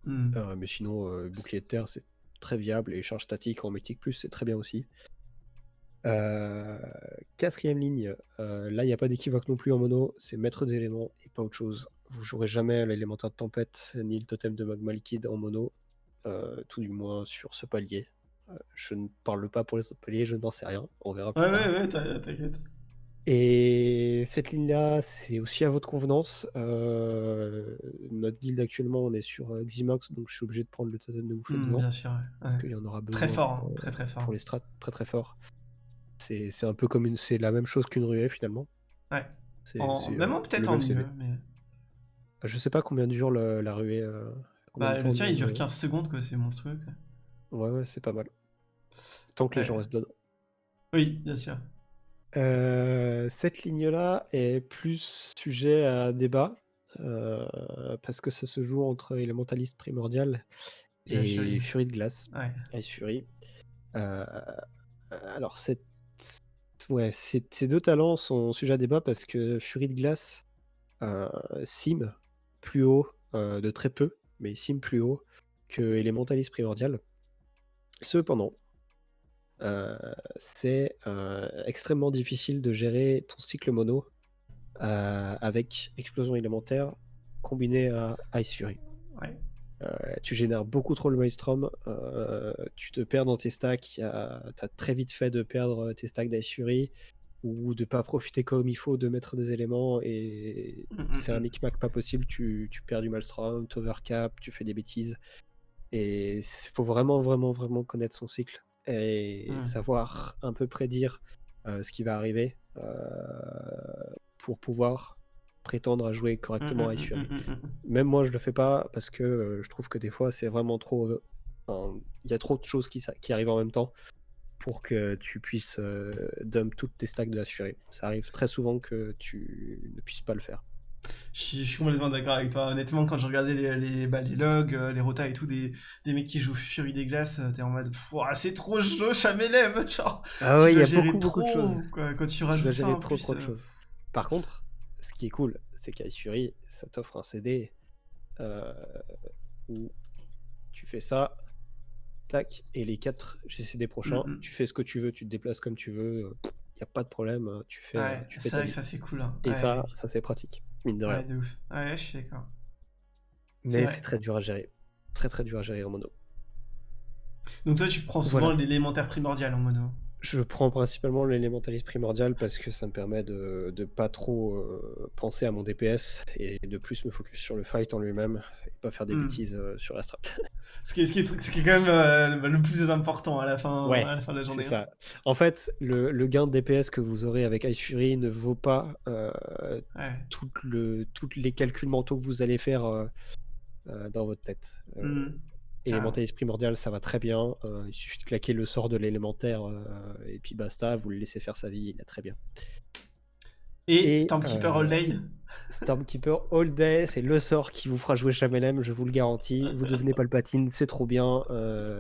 Hmm. Euh, mais sinon, bouclier de terre, c'est très viable. Et charge statique en Mythique Plus, c'est très bien aussi. Quatrième ligne, là, il n'y a pas d'équivoque non plus en mono. C'est maître des éléments et pas autre chose. Vous jouerez jamais l'élémentaire de tempête ni le totem de magma liquide en mono. tout du moins sur ce palier. Je ne parle pas pour les autres paliers, je n'en sais rien. On verra Ouais, ouais, ouais, t'inquiète. Et cette ligne-là, c'est aussi à votre convenance. Euh, notre guild actuellement, on est sur euh, Ximox, donc je suis obligé de prendre le totem de bouffée Hmm, devant, bien sûr, ouais. parce qu'il y en aura besoin Très fort, hein, pour, très très fort. pour les strats, très très fort. C'est c'est un peu comme une, c'est la même chose qu'une ruée finalement. Ouais. C'est En- c'est, Même euh, peut-être en mieux, mais... Je sais pas combien dure le- la ruée. euh, Bah, le il dure de- 15 secondes, quoi, c'est monstrueux, quoi. Ouais, ouais, c'est pas mal. Tant que les gens restent dedans. Oui, bien sûr. Euh, cette ligne-là est plus sujet à débat euh, parce que ça se joue entre élémentaliste primordial Et et Fury. De glace, Ouais. Ice Fury. Euh, alors, cette- ouais, ces deux talents sont sujets à débat parce que Fury de glace sim plus haut de très peu, mais sim plus haut que élémentaliste primordial. Cependant, euh, c'est euh, extrêmement difficile de gérer ton cycle mono euh, avec explosion élémentaire combiné à Ice Fury. Ouais. Tu génères beaucoup trop le Maelstrom, tu te perds dans tes stacks, tu as très vite fait de perdre tes stacks d'Ice Fury ou de pas profiter comme il faut de mettre des éléments et Mm, mm, c'est un mm. micmac pas possible, tu, tu perds du Maelstrom, tu overcap, tu fais des bêtises et il faut vraiment vraiment vraiment connaître son cycle et Mm. savoir un peu prédire euh, ce qui va arriver euh, pour pouvoir prétendre à jouer correctement à mm, Ice Fury. mm, mm, mm. Même moi, je le fais pas parce que euh, je trouve que des fois, c'est vraiment trop. enfin, Il y a trop de choses qui, qui arrivent en même temps pour que tu puisses euh, dump toutes tes stacks de la. Ça arrive très souvent que tu ne puisses pas le faire. Je suis, je suis complètement d'accord avec toi. Honnêtement, quand je regardais les, les, bah, les logs, euh, les rotas et tout, des, des mecs qui jouent Fury des glaces, euh, t'es en mode c'est trop chaud, Chamélem Genre, Ah tu ouais, il y a beaucoup, beaucoup de trop, choses. quoi, quand tu Tu rajoutes ça gérer en trop, plus. trop de euh, choses. Par contre, ce qui est cool, c'est qu'Ice Fury, ça t'offre un CD euh, où tu fais ça, tac, et les 4 GCD prochains, Mm, tu fais ce que tu veux, tu te déplaces comme tu veux, il n'y a pas de problème, tu fais, Ouais, tu fais c'est vrai que ça c'est cool. Hein. Et Ouais, ça, ça c'est pratique, mine de rien. ouais, de ouf. Ouais, je suis d'accord. Mais c'est très dur à gérer. Très très dur à gérer en mono. Donc toi, tu prends souvent Voilà. l'élémentaire primordial en mono. Je prends principalement l'élémentaliste primordial parce que ça me permet de, de pas trop euh, penser à mon DPS et de plus me focus sur le fight en lui-même et pas faire des Hmm. bêtises euh, sur la strat. Ce qui est, ce qui est, ce qui est quand même euh, le plus important à la fin, Ouais, à la fin de la journée. Hein. ça. En fait, le, le gain de DPS que vous aurez avec Ice Fury ne vaut pas Ouais. tout le, tous les calculs mentaux que vous allez faire dans votre tête. Hmm. Et Carrément. l'élémentaliste primordial, ça va très bien. euh, il suffit de claquer le sort de l'élémentaire euh, et puis basta, vous le laissez faire sa vie, il a très bien. Et, Et, Stormkeeper euh, All Day? Stormkeeper All Day, c'est le sort qui vous fera jouer Chamelem, je vous le garantis. Vous devenez Palpatine, c'est trop bien.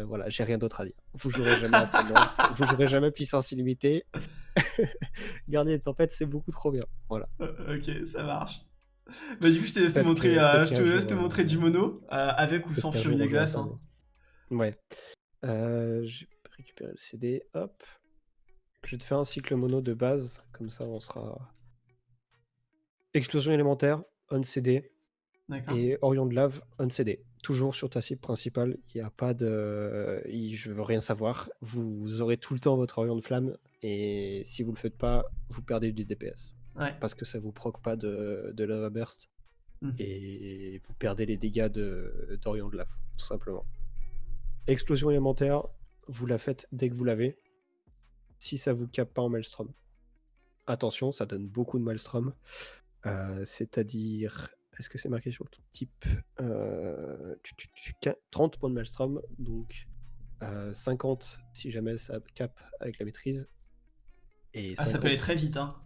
voilà, j'ai rien d'autre à dire. Vous jouerez jamais vous jouerez jamais puissance illimitée. Gardien des tempêtes, c'est beaucoup trop bien. Voilà. Ok, ça marche. Bah du coup, je te laisse te montrer, euh, je te laisse te montrer du mono, euh, avec ou sans jour, des glaces. hein. Ouais. Euh, j'ai récupéré le CD. Hop. Je vais te faire un cycle mono de base. Comme ça, on sera. Explosion élémentaire, on CD. D'accord. Et Orion de lave, on CD. Toujours sur ta cible principale. Il n'y a pas de. Je veux rien savoir. Vous aurez tout le temps votre Orion de flamme. Et si vous le faites pas, vous perdez du DPS. Ouais. Parce que ça vous proc pas de, de lava burst. Mhm. Et vous perdez les dégâts de- d'Orion de lave, tout simplement. Explosion élémentaire, vous la faites dès que vous l'avez. Si ça vous capte pas en Maelstrom. Attention, ça donne beaucoup de Maelstrom. Euh, C'est-à-dire, est-ce que c'est marqué sur le tout type Euh, tu- tu- tu- qua- 30 points de Maelstrom, donc euh, 50 si jamais ça cap avec la maîtrise. Et Ah, ça 50 peut aller très vite, hein.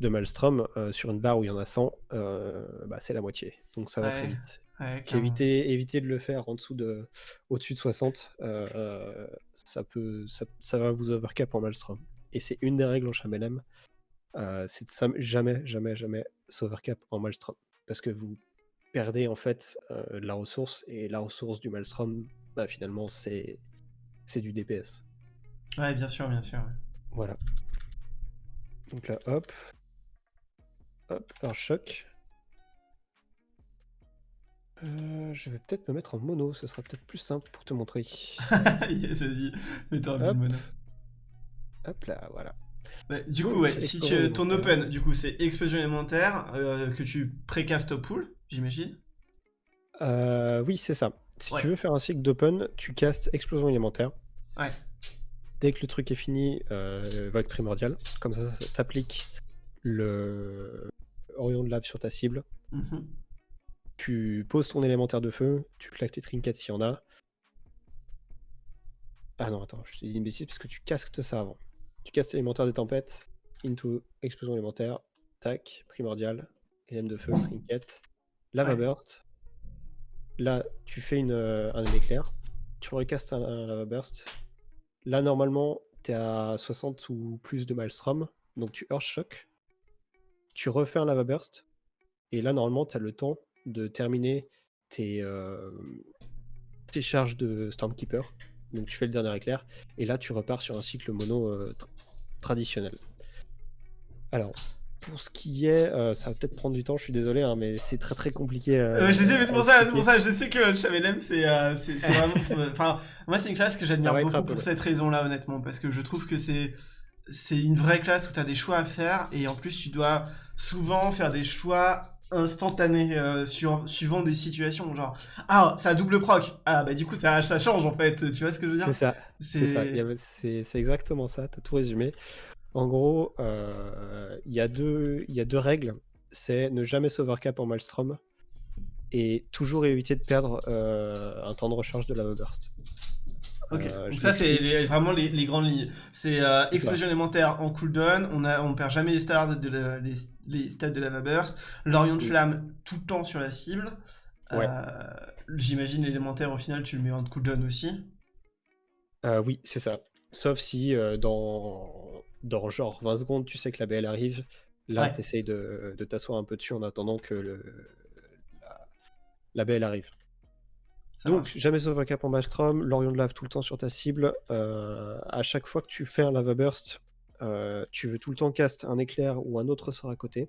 De Maelstrom euh, sur une barre où il y en a 100, euh, bah, c'est la moitié. Donc ça va très vite. Ouais. Éviter, éviter de le faire en dessous de, au-dessus de 60, euh, euh, ça peut, ça, ça va vous overcap en Maelstrom. et c'est une des règles en Chamelem, c'est de jamais, jamais, jamais Sauvercap en Maelstrom. Parce que vous perdez en fait la ressource, et la ressource du Maelstrom, bah, finalement, c'est c'est du DPS. Ouais, bien sûr, bien sûr. ouais. Voilà. Donc là, hop. Hop, un choc. Euh, je vais peut-être me mettre en mono, ce sera peut-être plus simple pour te montrer. yes, vas-y, mets-toi mono. Hop là, voilà. Ouais, du coup, Donc, ouais, si tu, ton open, du coup, c'est explosion élémentaire euh, que tu précastes au pool, j'imagine. Euh, oui, c'est ça. Si Ouais. tu veux faire un cycle d'open, tu castes explosion élémentaire. Ouais. Dès que le truc est fini, vague primordiale. Comme ça, ça t'applique le Orion de lave sur ta cible. Mhm. Tu poses ton élémentaire de feu, tu claques tes trinkets s'il y en a. Ah non, attends, je t'ai dit une bêtise parce que tu casques ça avant. Tu castes l'élémentaire des tempêtes, into explosion élémentaire, tac, primordial, élème de feu, trinket, lava Ouais. burst. Là, tu fais une, euh, un éclair, tu recastes un, un lava burst. Là, normalement, tu es à 60 ou plus de maelstrom, donc tu earth shock. Tu refais un lava burst, et là, normalement, tu as le temps de terminer tes, euh, tes charges de Stormkeeper. Donc tu fais le dernier éclair, et là tu repars sur un cycle mono euh, tra- traditionnel. Alors, pour ce qui est, euh, ça va peut-être prendre du temps, je suis désolé, hein, mais c'est très très compliqué. euh, Euh, je sais, mais c'est pour ça, c'est pour ça, je sais que le Chamelem, c'est vraiment. Enfin, moi, c'est une classe que j'admire beaucoup pour cette raison-là, honnêtement, parce que je trouve que c'est. C'est une vraie classe où tu as des choix à faire et en plus tu dois souvent faire des choix instantanés euh, sur, suivant des situations. Genre, ah, ça a double proc. Ah, bah du coup, ça, ça change en fait. Tu vois ce que je veux dire? C'est ça, c'est exactement ça, tu as tout résumé. En gros, euh, il y, a deux- il y a deux règles, c'est ne jamais sauvercap en Maelstrom et toujours éviter de perdre euh, un temps de recharge de lava burst. Ok, Euh, donc ça c'est vraiment les, les grandes lignes. C'est euh, ça. explosion élémentaire en cooldown, on, a, on perd jamais les stats de la, les, les stats de lava burst, l'Orion de Oui. flamme tout le temps sur la cible. Ouais. Euh, J'imagine l'élémentaire au final tu le mets en cooldown aussi. Oui, c'est ça. Sauf si dans, dans genre 20 secondes, tu sais que la BL arrive. Là, Ouais. tu essayes de, de t'asseoir un peu dessus en attendant que le, la, la BL arrive. Ça Donc, marche. jamais sauvercap en Maelstrom, l'Orion de lave tout le temps sur ta cible. Euh, à chaque fois que tu fais un lava burst, euh, tu veux tout le temps cast un éclair ou un autre sort à côté.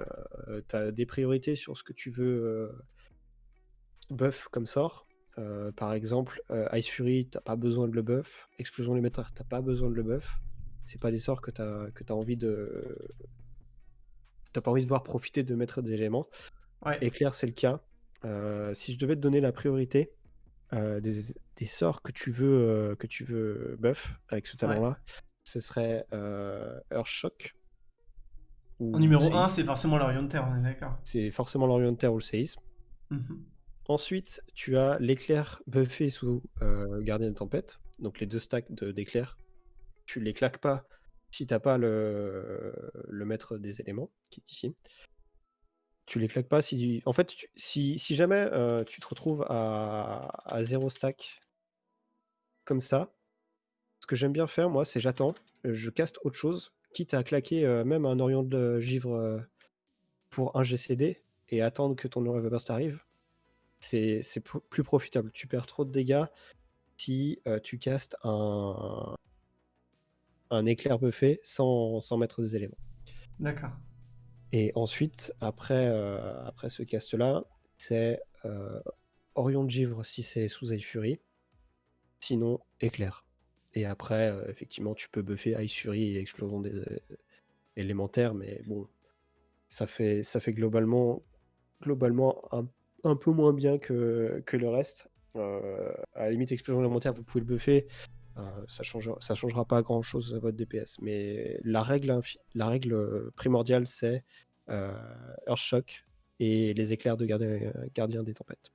Euh, tu as des priorités sur ce que tu veux euh, buff comme sort. Euh, par exemple, Ice Fury, t'as pas besoin de le buff. Explosion élémentaire, t'as pas besoin de le buff. C'est pas des sorts que t'as que as envie de. T'as pas envie de voir profiter de mettre des éléments. Ouais. Éclair, c'est le cas. Euh, si je devais te donner la priorité euh, des, des sorts que tu veux euh, que tu veux buff avec ce talent-là, ce serait Earth Shock. ou En numéro Séisme. 1 c'est forcément l'Orion de terre, on est d'accord. C'est forcément l'Orion de Terre ou le séisme. Mhm. Ensuite, tu as l'éclair buffé sous euh, Gardien de Tempête, donc les deux stacks de- d'éclairs. Tu les claques pas si t'as pas le, le maître des éléments, qui est ici. Tu les claques pas si. En fait, si, jamais euh, tu te retrouves à, zéro stack comme ça, ce que j'aime bien faire, moi, c'est j'attends, je caste autre chose, quitte à claquer euh, même un Orion de Givre euh, pour un GCD et attendre que ton Lava Burst arrive c'est plus profitable. Tu perds trop de dégâts si tu castes un, un éclair buffé sans, sans mettre des éléments. D'accord. Et ensuite, après, euh, après ce cast-là, c'est euh, Orion de Givre si c'est sous Ice Fury, sinon éclair. Et après, euh, effectivement, tu peux buffer Ice Fury et explosion des élémentaires, mais bon, ça fait, ça fait globalement, globalement un, un peu moins bien que, que le reste. À la limite, explosion élémentaire, vous pouvez le buffer. Euh, ça changera, ça changera pas grand chose à votre DPS. Mais la règle, la règle euh, primordiale, c'est euh, Earth Shock et les éclairs de gardien, gardien des tempêtes.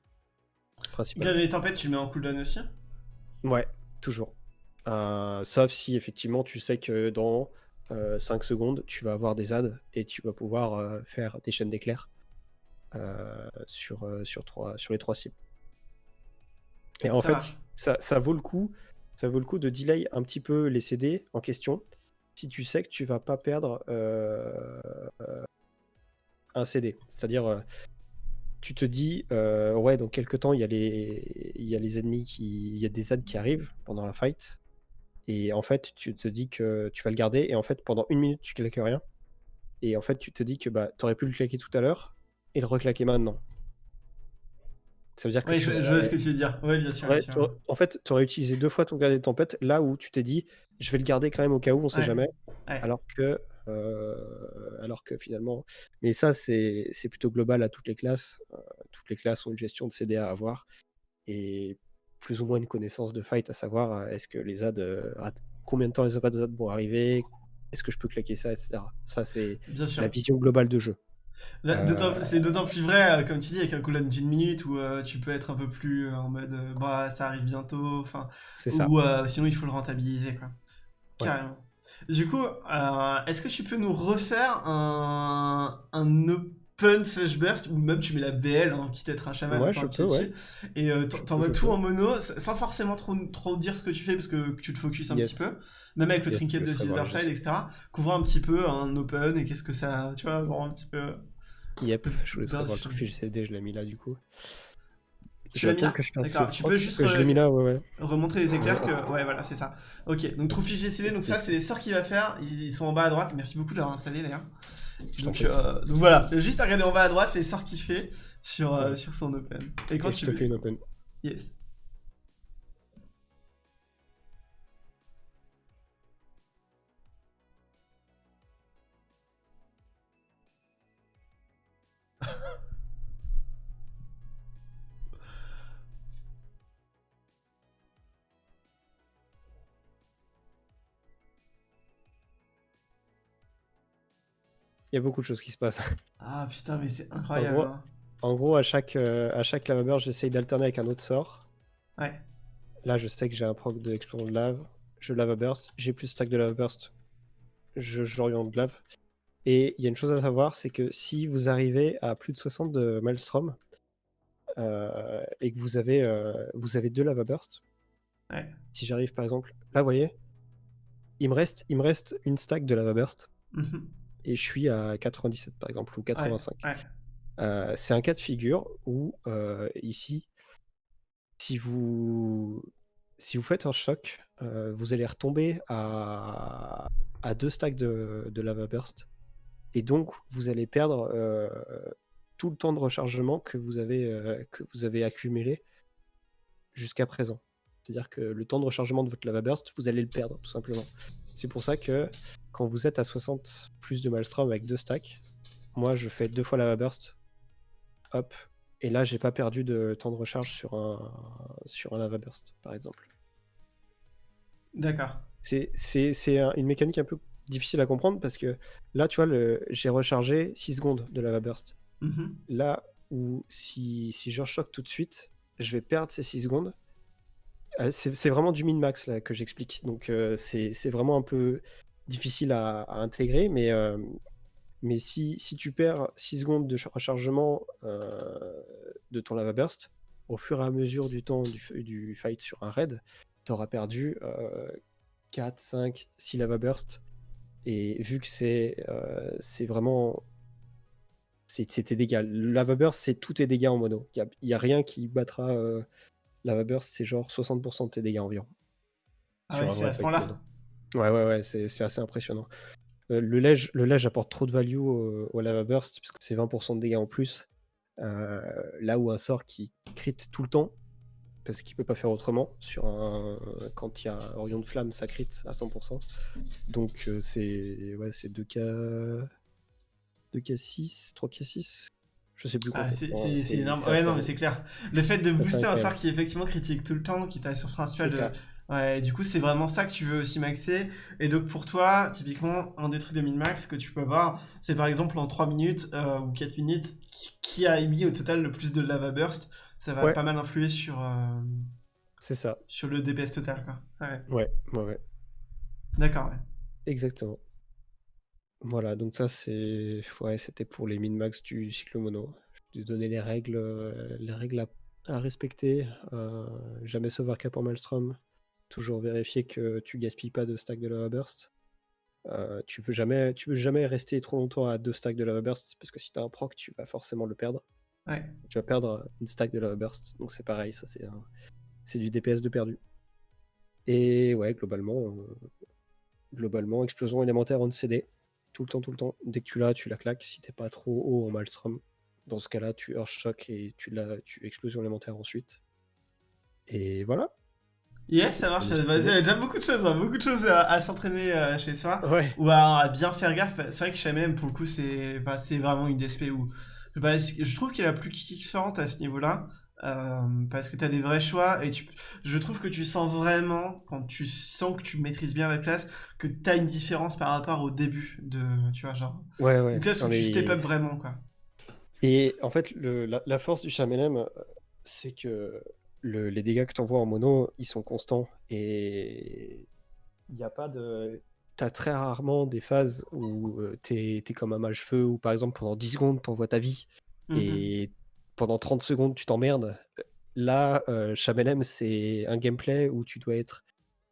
Gardien des tempêtes tu le mets en cooldown aussi? Ouais, toujours. Euh, sauf si effectivement tu sais que dans 5 secondes, tu vas avoir des adds et tu vas pouvoir euh, faire des chaînes d'éclairs sur, sur, trois, sur les trois cibles. Et en Ça fait, ça, ça vaut le coup, ça vaut le coup de delay un petit peu les CD en question si tu sais que tu vas pas perdre euh, un CD. C'est-à-dire, euh, tu te dis, euh, ouais, dans quelques temps, il y, a les... y a les ennemis qui. Il y a des ZAD qui arrivent pendant la fight. Et en fait, tu te dis que tu vas le garder. Et en fait, pendant une minute, tu claques rien. Et en fait, tu te dis que bah, tu aurais pu le claquer tout à l'heure et le reclaquer maintenant. Ça veut dire que. Oui, je, vois ce que tu veux dire. Oui, bien sûr. En fait, tu aurais utilisé deux fois ton gardien de tempête là où tu t'es dit, je vais le garder quand même au cas où, on sait jamais. Alors que. Euh, alors que finalement. Mais ça, c'est plutôt global à toutes les classes. Euh, toutes les classes ont une gestion de CDA à avoir. Et plus ou moins une connaissance de fight, à savoir euh, est-ce que les ads. combien de temps les ads vont arriver Est-ce que je peux claquer ça, etc. Ça, c'est la vision globale de jeu. Euh, c'est d'autant plus vrai, euh, comme tu dis, avec un cooldown d'une minute où euh, tu peux être un peu plus en mode bah ça arrive bientôt, enfin, ou sinon il faut le rentabiliser quoi. Carrément. Du coup, est-ce que tu peux nous refaire un, un open slash burst ou même tu mets la BL, hein, quitte à être un chaman, ouais, je peux, ouais. et t'envoies tout en mono sans forcément trop, trop dire ce que tu fais parce que tu te focuses un petit peu, même avec le trinket de Silverchild, etc. Couvre un petit peu un open et qu'est-ce que ça, tu vois, voir un petit peu. Yep, je voulais savoir le fichier CD, je l'ai mis là du coup. Tu l'as mis là D'accord, tu peux juste je mis là, ouais, ouais. remontrer les éclairs que... Ouais, voilà, c'est ça. Ok, donc Trophy GCD, donc ça, c'est les sorts qu'il va faire. Ils sont en bas à droite. Merci beaucoup de l'avoir installé d'ailleurs. Donc, euh, donc, voilà, juste à regarder en bas à droite les sorts qu'il fait sur, euh, sur son open. Et quand tu je te fais une open. Yes. Il y a beaucoup de choses qui se passent. Ah putain, mais c'est incroyable. Hein. En gros, à chaque, euh, à chaque lava burst, j'essaye d'alterner avec un autre sort. Ouais. Là, je sais que j'ai un proc de explosion de lave. Je lava burst. J'ai plus stack de lava burst. Je j'oriente de lave. Et il y a une chose à savoir, c'est que si vous arrivez à plus de 60 de Maelstrom euh, et que vous avez, euh, vous avez deux lava burst, ouais. si j'arrive par exemple, là, vous voyez, il me reste, il me reste une stack de lava burst. Mhm et je suis à 97 par exemple, ou 85. Euh, c'est un cas de figure où euh, ici, si vous, si vous faites un choc, euh, vous allez retomber à, à deux stacks de, de, lava burst. Et donc, vous allez perdre tout le temps de rechargement que vous avez, que vous avez accumulé jusqu'à présent. C'est-à-dire que le temps de rechargement de votre lava burst, vous allez le perdre tout simplement. C'est pour ça que quand vous êtes à 60 plus de Maelstrom avec deux stacks, moi je fais deux fois lava burst, hop, et là j'ai pas perdu de temps de recharge sur un, sur un lava burst par exemple. D'accord. C'est une mécanique un peu difficile à comprendre parce que là tu vois, j'ai rechargé 6 secondes de lava burst. Mm-hmm. Là où si, si je choque tout de suite, je vais perdre ces 6 secondes. Euh, c'est vraiment du min-max là que j'explique. Donc euh, c'est vraiment un peu difficile à, intégrer, mais, euh, mais si, si, tu perds 6 secondes de rechargement euh, de ton lava burst, au fur et à mesure du temps du, du fight sur un raid, tu auras perdu 4, 5, 6 lava burst. Et vu que c'est c'est vraiment. C'est tes dégâts. Lava burst, c'est tous tes dégâts en mono. Il n'y a, a, rien qui battra. lava burst, c'est genre 60% de tes dégâts environ. Ah ouais, c'est à ce point-là Ouais, ouais, ouais, c'est assez impressionnant. Euh, le ledge, le ledge apporte trop de value au, lava burst, puisque c'est 20% de dégâts en plus. Euh, là où un sort qui crit tout le temps, parce qu'il peut pas faire autrement, sur un, quand il y a Orion de Flamme, ça crit à 100%. Donc euh, c'est ouais, 2K... 2K6, 3K6 je sais plus quoi. Ah, c'est énorme. Ouais, non, mais c'est clair. Le fait de booster un sort qui effectivement critique tout le temps, qui t'a sur principal de, Ouais, du coup, c'est vraiment ça que tu veux aussi maxer. Et donc, pour toi, typiquement, un des trucs de min-max que tu peux avoir, c'est par exemple en 3 minutes euh, ou 4 minutes, qui a émis au total le plus de lava burst. Ça va pas mal influer sur. Euh, c'est ça. Sur le DPS total, quoi. Ouais, ouais, ouais. ouais. D'accord, ouais. Exactement. Voilà, donc ça, c'est. Ouais, c'était pour les min-max du cycle mono. Je vais donner les règles, euh, les règles à, respecter. jamais sauver cap en Maelstrom. Toujours vérifier que tu gaspilles pas de stack de lava burst. Euh, tu veux jamais, tu veux jamais rester trop longtemps à deux stacks de lava burst parce que si tu as un proc, tu vas forcément le perdre. Ouais. Tu vas perdre une stack de lava burst, donc c'est pareil, ça c'est c'est du DPS de perdu. Et ouais, globalement, euh, globalement, explosion élémentaire on CD, tout le temps, tout le temps. Dès que tu l'as, tu la claques. Si t'es pas trop haut en Maelstrom, dans ce cas-là, tu Earth Shock et tu l'as, tu explosion élémentaire ensuite. Et voilà. Yes, ça marche. Vas-y, il y a déjà beaucoup de choses, hein, beaucoup de choses à, s'entraîner euh, chez soi. Ouais. Ou à, bien faire gaffe. C'est vrai que même, pour le coup, c'est bah, vraiment une DSP où je trouve qu'elle est la plus différente à ce niveau-là. Euh, parce que tu as des vrais choix et tu, je trouve que tu sens vraiment, quand tu sens que tu maîtrises bien la classe, que tu as une différence par rapport au début de, tu vois, genre. Ouais, ouais. C'est une classe où tu step up vraiment, quoi. Et en fait, le, la, force du Chamelem, euh, c'est que le, les dégâts que tu envoies en mono, ils sont constants et il n'y a pas de. T'as très rarement des phases où euh, t'es es comme un mage feu ou par exemple pendant 10 secondes t'envoies ta vie et pendant 30 secondes, tu t'emmerdes. Là, euh, c'est un gameplay où tu dois être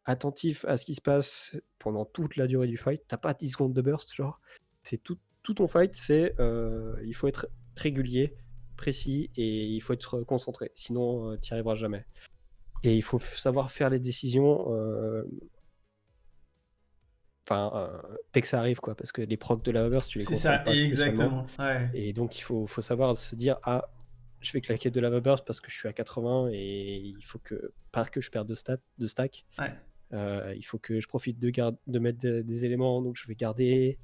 attentif à ce qui se passe pendant toute la durée du fight. T'as pas 10 secondes de burst, genre. C'est tout, tout ton fight, c'est euh, il faut être régulier, précis et il faut être concentré. Sinon, euh, tu n'y arriveras jamais. Et il faut savoir faire les décisions. Euh, enfin, euh, dès que ça arrive, quoi, parce que les procs de la burst, tu les comprends ça, pas exactement. Et donc, il faut, faut savoir se dire, ah, je fais claquer de lava burst parce que je suis à 80 et il faut que, pas que je perde de, stats, de stack, euh, il faut que je profite de, de mettre des, éléments, donc je vais garder.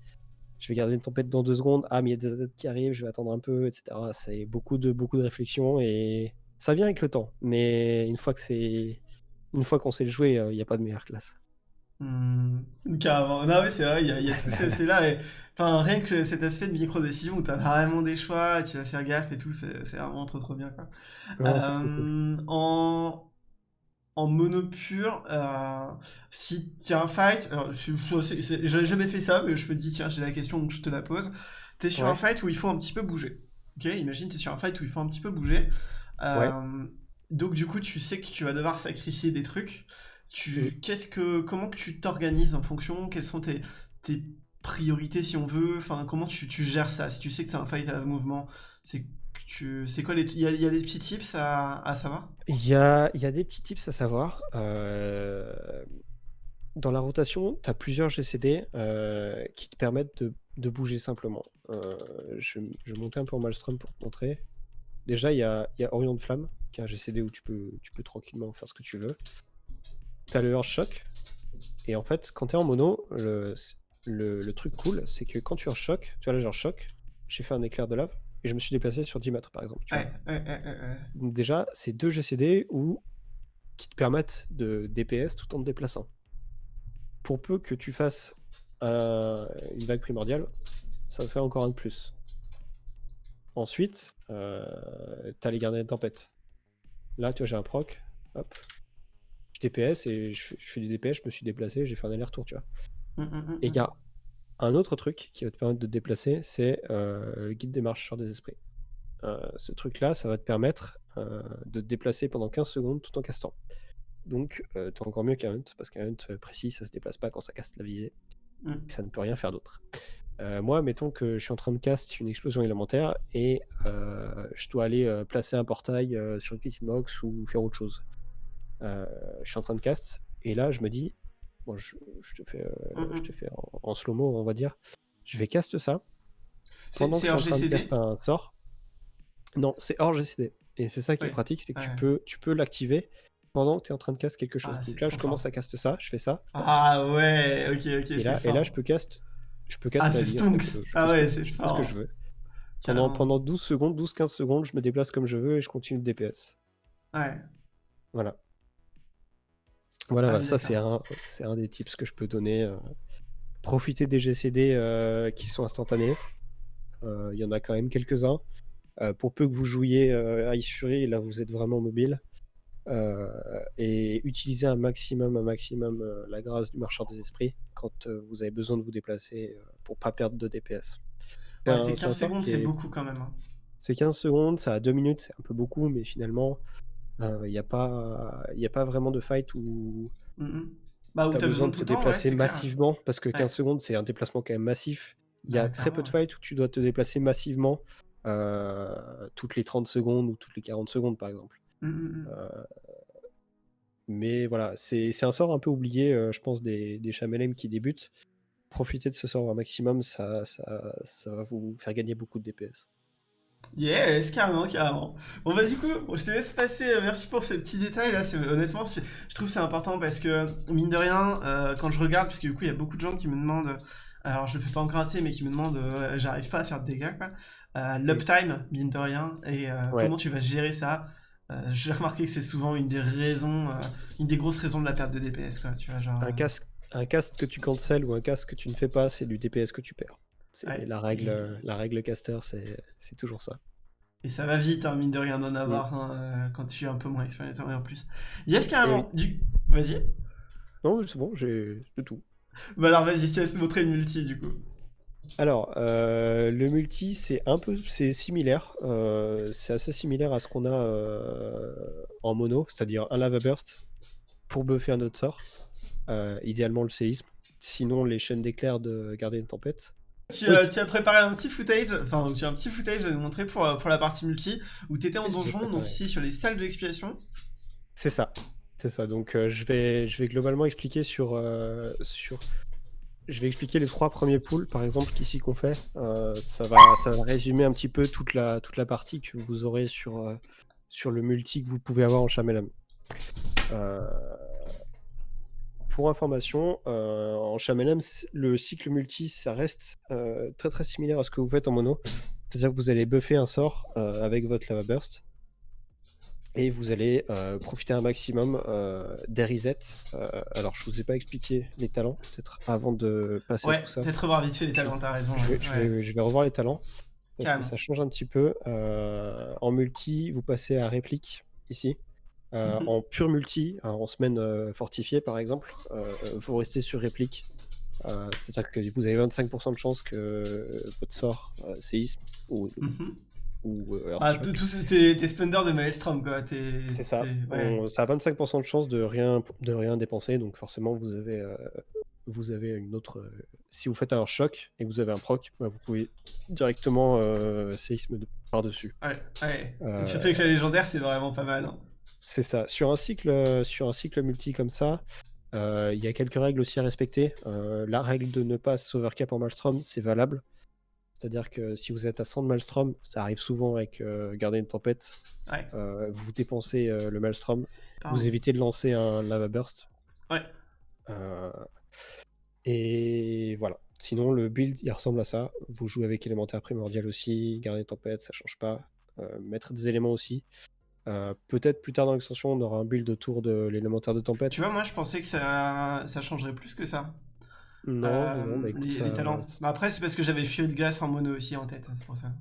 Je vais garder une tempête dans deux secondes. Ah, mais il y a des attaques qui arrivent, je vais attendre un peu, etc. C'est beaucoup de, beaucoup de réflexion et ça vient avec le temps. Mais une fois que c'est, une fois qu'on sait le jouer, euh, il n'y a pas de meilleure classe. Mmh, carrément. Non, mais c'est vrai, il y a, y a tout cet aspect-là. Et... Enfin, rien que cet aspect de micro-décision où tu as vraiment des choix, tu vas faire gaffe et tout, c'est vraiment trop trop bien. Quoi. Euh, en... en mono pur, euh, si tu as un fight, alors je n'ai jamais fait ça, mais je me dis, tiens, j'ai la question donc je te la pose. Tu es sur un fight où il faut un petit peu bouger. Ok, imagine, tu es sur un fight où il faut un petit peu bouger. Euh, donc, du coup, tu sais que tu vas devoir sacrifier des trucs. Tu, qu'est-ce que, comment que tu t'organises en fonction? Quelles sont tes, tes priorités si on veut? Enfin, comment tu, tu gères ça? Si tu sais que tu as un fight à mouvement, c'est c'est quoi les il y, a, des petits tips à, à savoir? Il y a, y a, des petits tips à savoir. Euh, dans la rotation, tu as plusieurs GCD euh, qui te permettent de, de bouger simplement. Euh, je, je, vais monter un peu en Malstrom pour te montrer. Déjà, il y a, y a Orion de Flamme, qui est un GCD où tu peux, tu peux tranquillement faire ce que tu veux. T'as le Earth Shock. Et en fait, quand t'es en mono, le, le, truc cool, c'est que quand tu Earth Shock, tu vois là, genre Shock, j'ai fait un éclair de lave et je me suis déplacé sur 10 mètres par exemple. Donc déjà, c'est deux GCD où, qui te permettent de DPS tout en te déplaçant. Pour peu que tu fasses une vague primordiale, ça fait encore un de plus. Ensuite, euh, t'as les gardiens de tempête. Là, tu vois, j'ai un proc. Hop, DPS et je, fais du DPS, je me suis déplacé, j'ai fait un aller-retour, tu vois. Mmh, mmh, mmh, et il y a un autre truc qui va te permettre de te déplacer, c'est euh, le guide des marcheurs des esprits. Euh, ce truc-là, ça va te permettre euh, de te déplacer pendant 15 secondes tout en castant. Donc, t'es encore mieux qu'un hunt, parce qu'un hunt précis, ça se déplace pas quand ça casse la visée. Ça ne peut rien faire d'autre. moi, mettons que je suis en train de cast une explosion élémentaire et je dois aller placer un portail sur une box ou faire autre chose. Euh, je suis en train de cast, et là je me dis, bon, je, te fais, euh, je te fais en, slow-mo, on va dire, je vais cast ça. Train de cast un sort. Non, c'est hors GCD. Et c'est ça qui est pratique, c'est que tu peux, tu peux l'activer pendant que tu es en train de cast quelque chose. Ah, Donc là, je commence à cast ça, je fais ça. Ah ouais, ok, ok. Et là, et là, je peux cast. Je peux cast ah, c'est Stonks. ah ouais, c'est ce que je veux. Pendant, pendant 12 secondes, 12-15 secondes, je me déplace comme je veux et je continue de DPS. Ouais. Voilà. Voilà, ah ça c'est un, un, des tips que je peux donner. Euh. profiter des GCD euh, qui sont instantanés. Euh, il y en a quand même quelques-uns. pour peu que vous jouiez à Fury, là vous êtes vraiment mobile. et utilisez un maximum, un maximum la grâce du marchand des esprits quand vous avez besoin de vous déplacer pour pas perdre de DPS. c'est 15 secondes, c'est beaucoup quand même. Hein. C'est 15 secondes, ça a 2 minutes, c'est un peu beaucoup, mais finalement, il n'y a, pas, a pas vraiment de fight où. Mmh Bah, où tu as besoin de te ouais, déplacer clair. massivement, parce que Ouais. 15 secondes, c'est un déplacement quand même massif. Il y Bah, a très peu de fights où tu dois te déplacer massivement, heu, toutes les 30 secondes ou toutes les 40 secondes, par exemple. Mmh, mmh. Heu mais voilà, c'est un sort un peu oublié, je pense des des Chamelem qui débutent. Profitez de ce sort un maximum, ça ça ça va vous faire gagner beaucoup de DPS. Yes, carrément, carrément. Bon bah du coup, je te laisse passer, euh, merci pour ces petits détails là, honnêtement, je, je trouve que c'est important parce que, mine de rien, euh, quand je regarde, parce que du coup il y a beaucoup de gens qui me demandent, alors je le fais pas encore assez, mais qui me demandent, euh, j'arrive pas à faire de dégâts quoi, euh, l'uptime, mine de rien, et euh, Ouais. comment tu vas gérer ça, euh, j'ai remarqué que c'est souvent une des raisons, euh, une des grosses raisons de la perte de DPS quoi, tu vois, genre... Un euh, casque un casque que tu cancels ou un casque que tu ne fais pas, c'est du DPS que tu perds. Ouais, la règle, heu, la règle caster, c'est toujours ça. Et ça va vite, hein, mine de rien, d'en avoir hein, euh, quand tu es un peu moins expérimenté en plus. Yes, carrément. Du... Vas-y. Non, c'est bon, j'ai de tout. Bah alors vas-y, je te laisse montrer le multi du coup. Alors, heu, le multi, c'est un peu c'est similaire, c'est assez similaire à ce qu'on a, en mono, c'est-à-dire un lava burst pour buffer un autre sort, idéalement le séisme, sinon les chaînes d'éclairs de garder une tempête. Tu, euh, tu as préparé un petit footage, enfin tu as un petit footage à nous montrer pour, euh, pour la partie multi, où tu étais en donjon, donc ici sur les salles d'expiation. C'est ça, c'est ça. Donc, heu, je vais je vais globalement expliquer sur, sur je vais expliquer les 3 premiers pools, par exemple, qu'ici qu'on fait. Ça va ça va résumer un petit peu toute la toute la partie que vous aurez sur, sur le multi que vous pouvez avoir en Chamelem. Heu, pour information, heu, en Chamelem, c le cycle multi, ça reste, heu, très, très similaire à ce que vous faites en mono. C'est-à-dire que vous allez buffer un sort, heu, avec votre lava burst et vous allez, profiter un maximum, des resets. Alors je vous ai pas expliqué les talents, peut-être avant de passer à Ouais, tout ça. peut-être revoir vite fait les talents, t'as raison. Je ouais. vais je Ouais. vais je vais revoir les talents parce que ça change un petit peu. En multi, vous passez à réplique ici. Heu, Mhm. en pur multi, alors en semaine, heu, fortifiée par exemple, heu, vous restez sur réplique. C'est-à-dire que vous avez 25 de chances que votre sort, séisme ou Mhm. ou, Ah, tous tes, spenders de Maelstrom quoi. C'est ça. ouais. On ça a 25 de chance de rien de rien dépenser, donc forcément vous avez, vous avez une autre, si vous faites un choc et que vous avez un proc, bah, vous pouvez directement, séisme de par-dessus. Ouais. Euh, Surtout avec la légendaire, c'est vraiment pas mal. hein. C'est ça. Sur un cycle, heu, sur un cycle multi comme ça, heu, il y a quelques règles aussi à respecter. Heu, la règle de ne pas s'overcap en Maelstrom, c'est valable. C'est-à-dire que si vous êtes à 100 de Maelstrom, ça arrive souvent avec, garder une tempête, Ouais. vous dépensez, le Maelstrom, Pardon. vous évitez de lancer un lava burst. Ouais. Et voilà. Sinon, le build, il ressemble à ça. Vous jouez avec élémentaire primordial aussi, garder tempête, ça change pas. Mettre des éléments aussi. Heu, peut-être plus tard dans l'extension, on aura un build autour de l'élémentaire de tempête. Tu vois, moi je pensais que ça, ça changerait plus que ça. Non, Euh, non, bah écoute, les, ça les talents. Bah, après, c'est parce que j'avais Fury de glace en mono aussi en tête, c'est pour ça.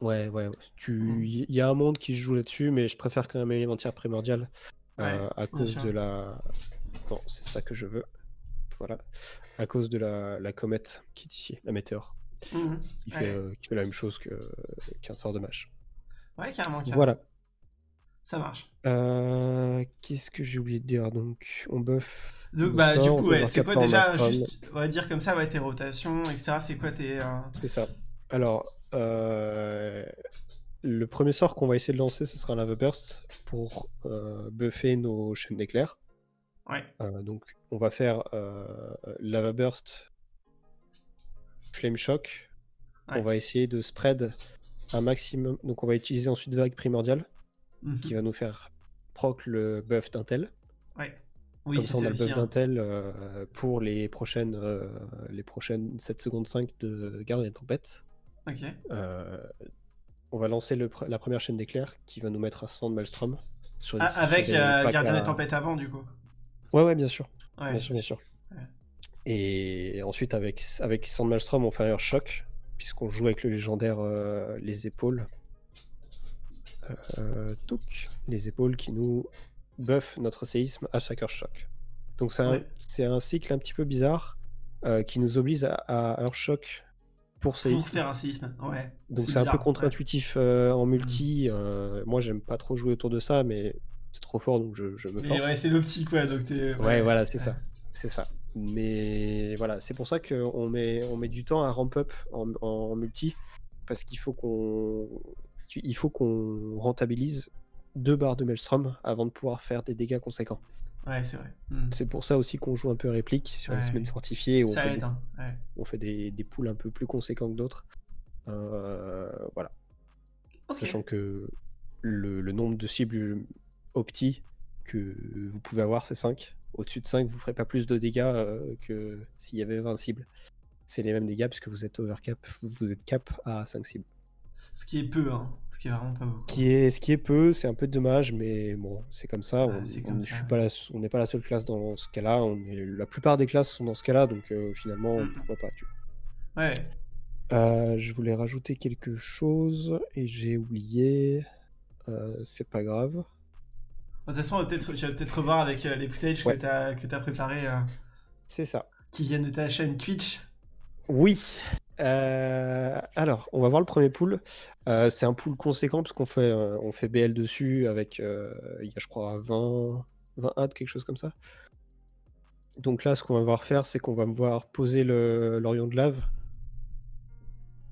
Ouais, ouais, ouais. Tu Mm. il y a un monde qui se joue là-dessus, mais je préfère quand même élémentaire primordial, Ouais, heu, à cause sûr. de la non, c'est ça que je veux. Voilà. À cause de la la comète qui est ici, la météore, qui Ouais. fait, heu, qui fait la même chose qu'un sort de mage. Ouais, carrément, carrément. Voilà. Ça marche. Heu, qu'est-ce que j'ai oublié de dire? Donc on buff Donc, bah, du coup, ouais, c'est quoi déjà, juste, on va dire comme ça, ouais, tes rotations, etc. C'est quoi tes. euh, C'est ça. Alors, heu, le premier sort qu'on va essayer de lancer, ce sera un Lava Burst pour, buffer nos chaînes d'éclairs. Ouais. Donc on va faire, Lava Burst Flame Shock. Ouais. On va essayer de spread un maximum donc on va utiliser ensuite Vague Primordiale Mhm. qui va nous faire proc le buff d'Intel. Ouais. Oui, Comme ça, on a le buff d'Intel euh, pour les prochaines, euh, les prochaines 7 secondes 5 de Gardien de Tempête. Ok. Euh, on va lancer le la première chaîne d'éclairs qui va nous mettre à 100 de Maelstrom. Sur Ah, avec des Gardien à- des Tempêtes avant, du coup. Ouais, ouais, bien sûr. Ouais. bien sûr, bien sûr. Ouais. Et ensuite, avec, avec 100 de Maelstrom, on fait un choc, puisqu'on joue avec le légendaire euh, Les Épaules. Euh, touc, les épaules qui nous buffent notre séisme à chaque Earthshock. Donc c'est un, Ouais. cycle un petit peu bizarre euh, qui nous oblige à, à Earthshock pour Pour séisme. faire un séisme. Ouais. Donc c'est un peu contre-intuitif euh, en multi. euh, moi j'aime pas trop jouer autour de ça, mais c'est trop fort donc je, je me ouais. force. Mais ouais, c'est l'optique, quoi. Donc t'es. Ouais, voilà, c'est ça. C'est ça. Mais voilà, c'est pour ça qu'on met, on met du temps à ramp up en, en multi, parce qu'il faut qu'on il faut qu'on rentabilise deux barres de Maelstrom avant de pouvoir faire des dégâts conséquents. Ouais, c'est vrai. Hmm. C'est pour ça aussi qu'on joue un peu réplique sur les semaines fortifiées. Où ça on fait aide. hein, ouais. on fait des, des poules un peu plus conséquents que d'autres. Euh, voilà. Sachant que le, le nombre de cibles opti que vous pouvez avoir, c'est 5. Au-dessus de 5, vous ferez pas plus de dégâts euh, que s'il y avait 20 cibles. C'est les mêmes dégâts puisque vous êtes overcap, vous êtes cap à 5 cibles. Ce qui est peu, hein. Ce qui est vraiment pas beaucoup. Qui est, ce qui est peu, c'est un peu dommage, mais bon, c'est comme ça. Ouais, on ouais. pas la, on n'est pas la seule classe dans ce cas-là. La plupart des classes sont dans ce cas-là, donc euh, finalement, Mhm. pourquoi pas. Tu vois. Ouais. Euh, je voulais rajouter quelque chose et j'ai oublié. Euh, c'est pas grave. De toute façon, on va peut-être- tu vas peut-être revoir avec les footage Ouais. que t'as que t'as préparé, C'est ça. qui viennent de ta chaîne Twitch. Oui. Euh, alors, on va voir le premier pool. Euh, c'est un pool conséquent parce qu'on fait, euh, on fait BL dessus avec, il y a je crois 20, 20 adds, quelque chose comme ça. Donc là, ce qu'on va voir faire, c'est qu'on va me voir poser l'Orion de lave.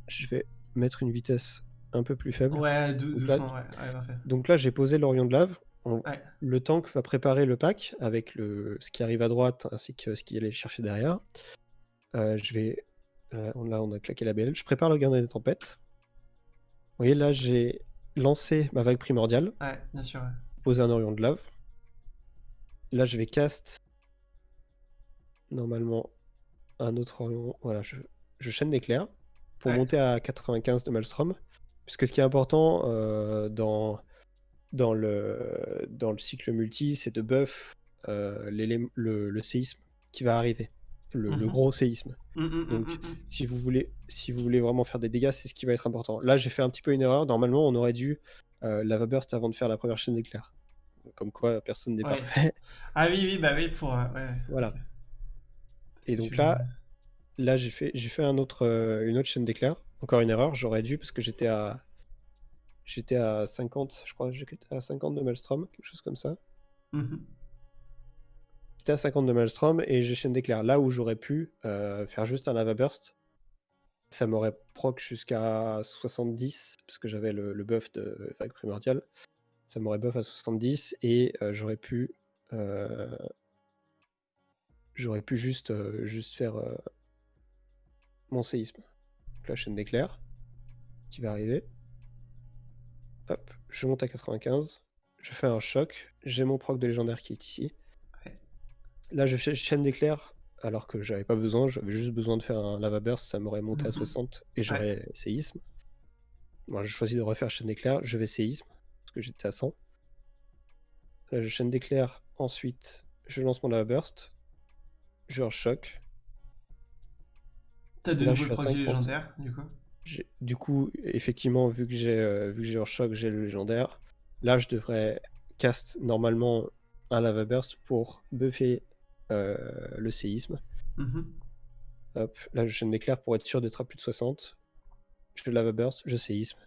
Je vais mettre une vitesse un peu plus faible. Ouais, dou- Donc là- doucement, ouais. Ouais, parfait. Donc là, j'ai posé l'Orion de lave. On- Ouais. Le tank va préparer le pack avec le, ce qui arrive à droite ainsi que ce qui allait chercher derrière. Je vais. Euh, on, là, on a claqué la BL. Je prépare le gardien des tempêtes. Vous voyez, là, j'ai lancé ma vague primordiale, Ouais, bien sûr. ouais. posé un Orion de lave. Là, je vais cast. Normalement, un autre Orion. Voilà, je, je chaîne d'éclairs pour Ouais. monter à 95 de Maelstrom. Puisque ce qui est important euh, dans, dans, le, dans le cycle multi, c'est de buff euh, le séisme qui va arriver. Le, le Mhm. gros séisme. Hum, hum, Donc. Si vous, voulez, si vous voulez vraiment faire des dégâts, c'est ce qui va être important. Là, j'ai fait un petit peu une erreur. Normalement, on aurait dû euh, lava burst avant de faire la première chaîne d'éclairs. Comme quoi, personne n'est Ouais. parfait. Ah oui, oui, bah oui, pour. euh, ouais. Voilà. Et donc là, Là, j'ai fait, j'ai fait un autre, euh, une autre chaîne d'éclairs. Encore une erreur, j'aurais dû parce que j'étais à, j'étais à 50, je crois, j'étais à 50 de Maelstrom, quelque chose comme ça. Mhm. J'étais à 50 de Maelstrom et j'ai chaîne d'éclairs. Là où j'aurais pu euh, faire juste un lava burst, ça m'aurait proc jusqu'à 70 parce que j'avais le, le buff de vague primordiale. Ça m'aurait buff à 70 et euh, j'aurais pu, euh, j'aurais pu juste, juste faire mon séisme. Donc la chaîne d'éclairs qui va arriver. Hop, je monte à 95. Je fais un choc. J'ai mon proc de légendaire qui est ici. Là, je fais chaîne d'éclairs alors que j'avais pas besoin. J'avais juste besoin de faire un lava burst. Ça m'aurait monté à Mhm. 60 et j'aurais séisme. Moi, j'ai choisi de refaire chaîne d'éclairs. Je vais séisme parce que j'étais à 100. Là, je chaîne d'éclairs. Ensuite, je lance mon lava burst. Je choc. T'as de nouveau je le 50. légendaire, du coup? Du coup, effectivement, vu que j'ai euh, vu que j'ai hors choc, j'ai le légendaire. Là, je devrais cast normalement un lava burst pour buffer euh, le séisme. Mhm. Hop, là, je d'éclair pour être sûr d'être à plus de 60. Je lava burst, je séisme.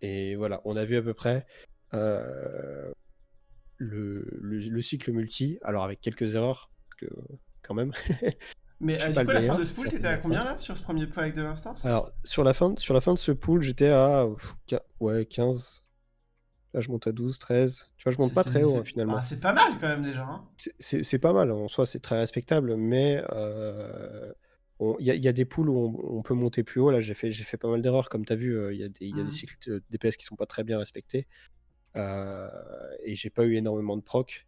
Et voilà, on a vu à peu près euh, le, le- le cycle multi. Alors avec quelques erreurs, que quand même. Mais euh, du coup, la fin de ce pool, t'étais à combien là sur ce premier pool avec de l'instance? Alors, sur la fin, sur la fin de ce pool, j'étais à ouais, 15. Là, je monte à 12, 13. Tu vois, je monte pas très haut hein, finalement. ah, c'est pas mal quand même déjà. hein. C'est- pas mal, en soi, c'est très respectable, mais euh, il y, a- il y a des pools où on, on peut monter plus haut. Là, j'ai fait, j'ai fait pas mal d'erreurs, comme tu as vu, euh, il y a des, il y a des Mhm. cycles de- DPS qui sont pas très bien respectés. Euh, et j'ai pas eu énormément de proc.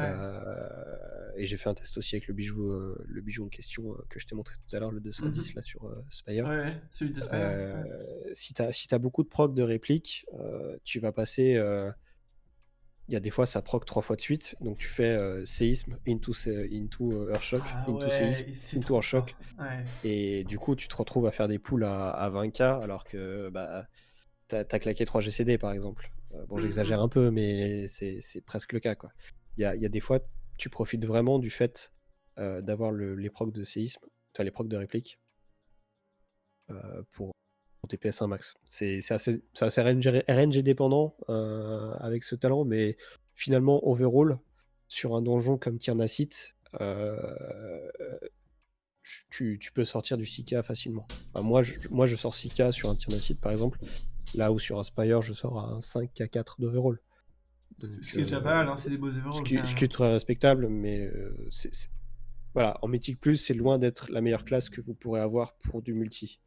Ouais. Euh, et j'ai fait un test aussi avec le bijou, euh, le bijou en question euh, que je t'ai montré tout à l'heure, le 210 Mhm. là sur Spire. Ouais, ouais, celui de Spire. Ouais. si tu as, si t'as beaucoup de proc de réplique, tu vas passer. Il y a des fois, ça proc trois fois de suite. Donc, tu fais euh, séisme, into, into Earthshock, Ah into ouais, séisme, into Earthshock. Ouais. Et du coup, tu te retrouves à faire des poules à, à 20k alors que bah, tu as, claqué 3 GCD par exemple. Euh, bon, Mhm. j'exagère un peu, mais c'est c'est presque le cas. quoi. Il y a, y a des fois, tu profites vraiment du fait euh, d'avoir le- les procs de séisme, enfin les procs de réplique, euh, pour, tes PS1 max. C'est assez, RNG, RNG dépendant euh, avec ce talent, mais finalement, overall, sur un donjon comme Tyrnacite, euh, tu, peux sortir du 6K facilement. Moi, je, moi, je sors 6K sur un Tyrannacid, par exemple, là où sur Aspire, je sors à un 5K4 d'overall. Ce ce qui est déjà pas mal, hein, c'est des beaux. Ce qui, est très respectable, mais euh, voilà, en Mythic Plus, c'est loin d'être la meilleure classe que vous pourrez avoir pour du multi.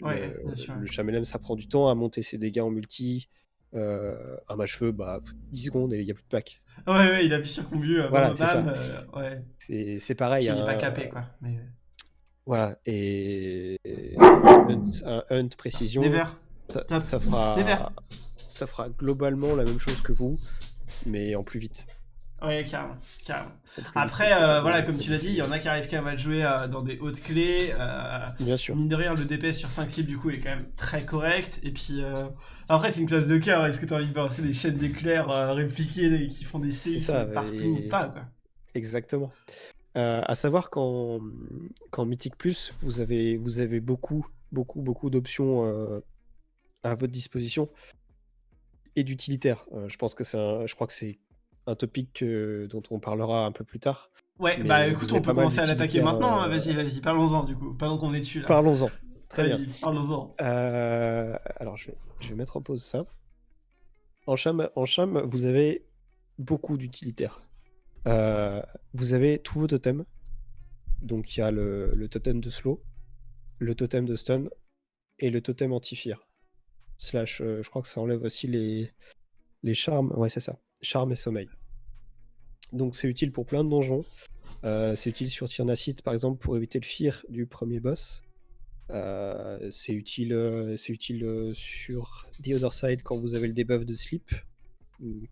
Ouais, Le- bien sûr. Le Chamelem, ça prend du temps à monter ses dégâts en multi. Euh, un match-feu, bah, 10 secondes et il n'y a plus de pack. Ouais, ouais, il sur combu, euh, Voilà, c'est ça. euh, ouais. C'est, Puis pareil. il est un- pas capé, quoi. Mais... Voilà, et un hunt, un hunt précision, Never. ça, ça fera, Never. Ça fera globalement la même chose que vous, mais en plus vite. Ouais, carrément, carrément. Après, euh, voilà, comme tu l'as dit, il y en a qui arrivent quand même à jouer euh, dans des hautes clés. euh, Bien sûr. Mine de rien, le DPS sur 5 cibles, du coup, est quand même très correct. Et puis, après, c'est une classe de cœur. Est-ce que tu as envie de balancer des chaînes d'éclairs répliquées qui font des séismes partout et- ou pas, quoi? Exactement. À savoir qu'en qu'en Mythic Plus, vous avez, vous avez beaucoup, beaucoup, beaucoup d'options à votre disposition et d'utilitaires. Euh, je pense que c'est un- je crois que c'est un topic dont on parlera un peu plus tard. Ouais, Mais bah écoute, on peut commencer à l'attaquer maintenant. hein. euh, Vas-y, vas-y, parlons-en, du coup. Pendant qu'on est dessus, là. Parlons-en. Très bien. Parlons-en. Euh, alors, je vais, je vais mettre en pause ça. En cham, en cham vous avez beaucoup d'utilitaires. Euh, vous avez tous vos totems. Donc, il y a le, le totem de slow, le totem de stun et le totem anti-fear. Slash, euh, je crois que ça enlève aussi les, les charmes. Ouais, c'est ça. Charme et sommeil. Donc, c'est utile pour plein de donjons. Euh, c'est utile sur Tyrnacite, par exemple, pour éviter le fear du premier boss. Euh, c'est utile, c'est utile sur The Other Side quand vous avez le debuff de sleep,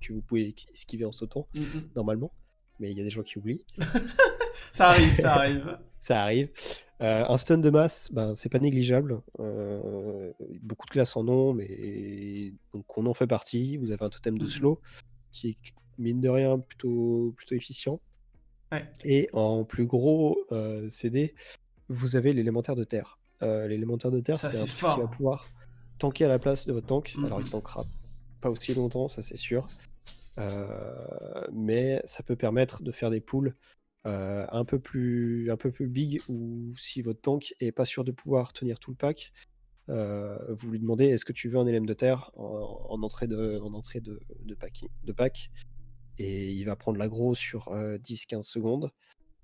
que vous pouvez esquiver en sautant, Mm, mm. normalement. Mais il y a des gens qui oublient. Ça arrive, ça arrive. Ça arrive. Euh, un stun de masse, ben, c'est pas négligeable. Euh, beaucoup de classes en ont, mais donc on en fait partie. Vous avez un totem de Mhm. slow qui est mine de rien plutôt, plutôt efficient. Ouais. Et en plus gros euh, CD, vous avez l'élémentaire de terre. L'élémentaire de terre, c'est un truc qui va pouvoir tanker à la place de votre tank. Alors il Mhm. tankera pas aussi longtemps, ça c'est sûr. Mais ça peut permettre de faire des pools euh, un, peu plus, un peu plus big où si votre tank est pas sûr de pouvoir tenir tout le pack, euh, vous lui demandez est-ce que tu veux un élème de terre en, en entrée de, en de, pack, et il va prendre l'aggro sur euh, 10-15 secondes,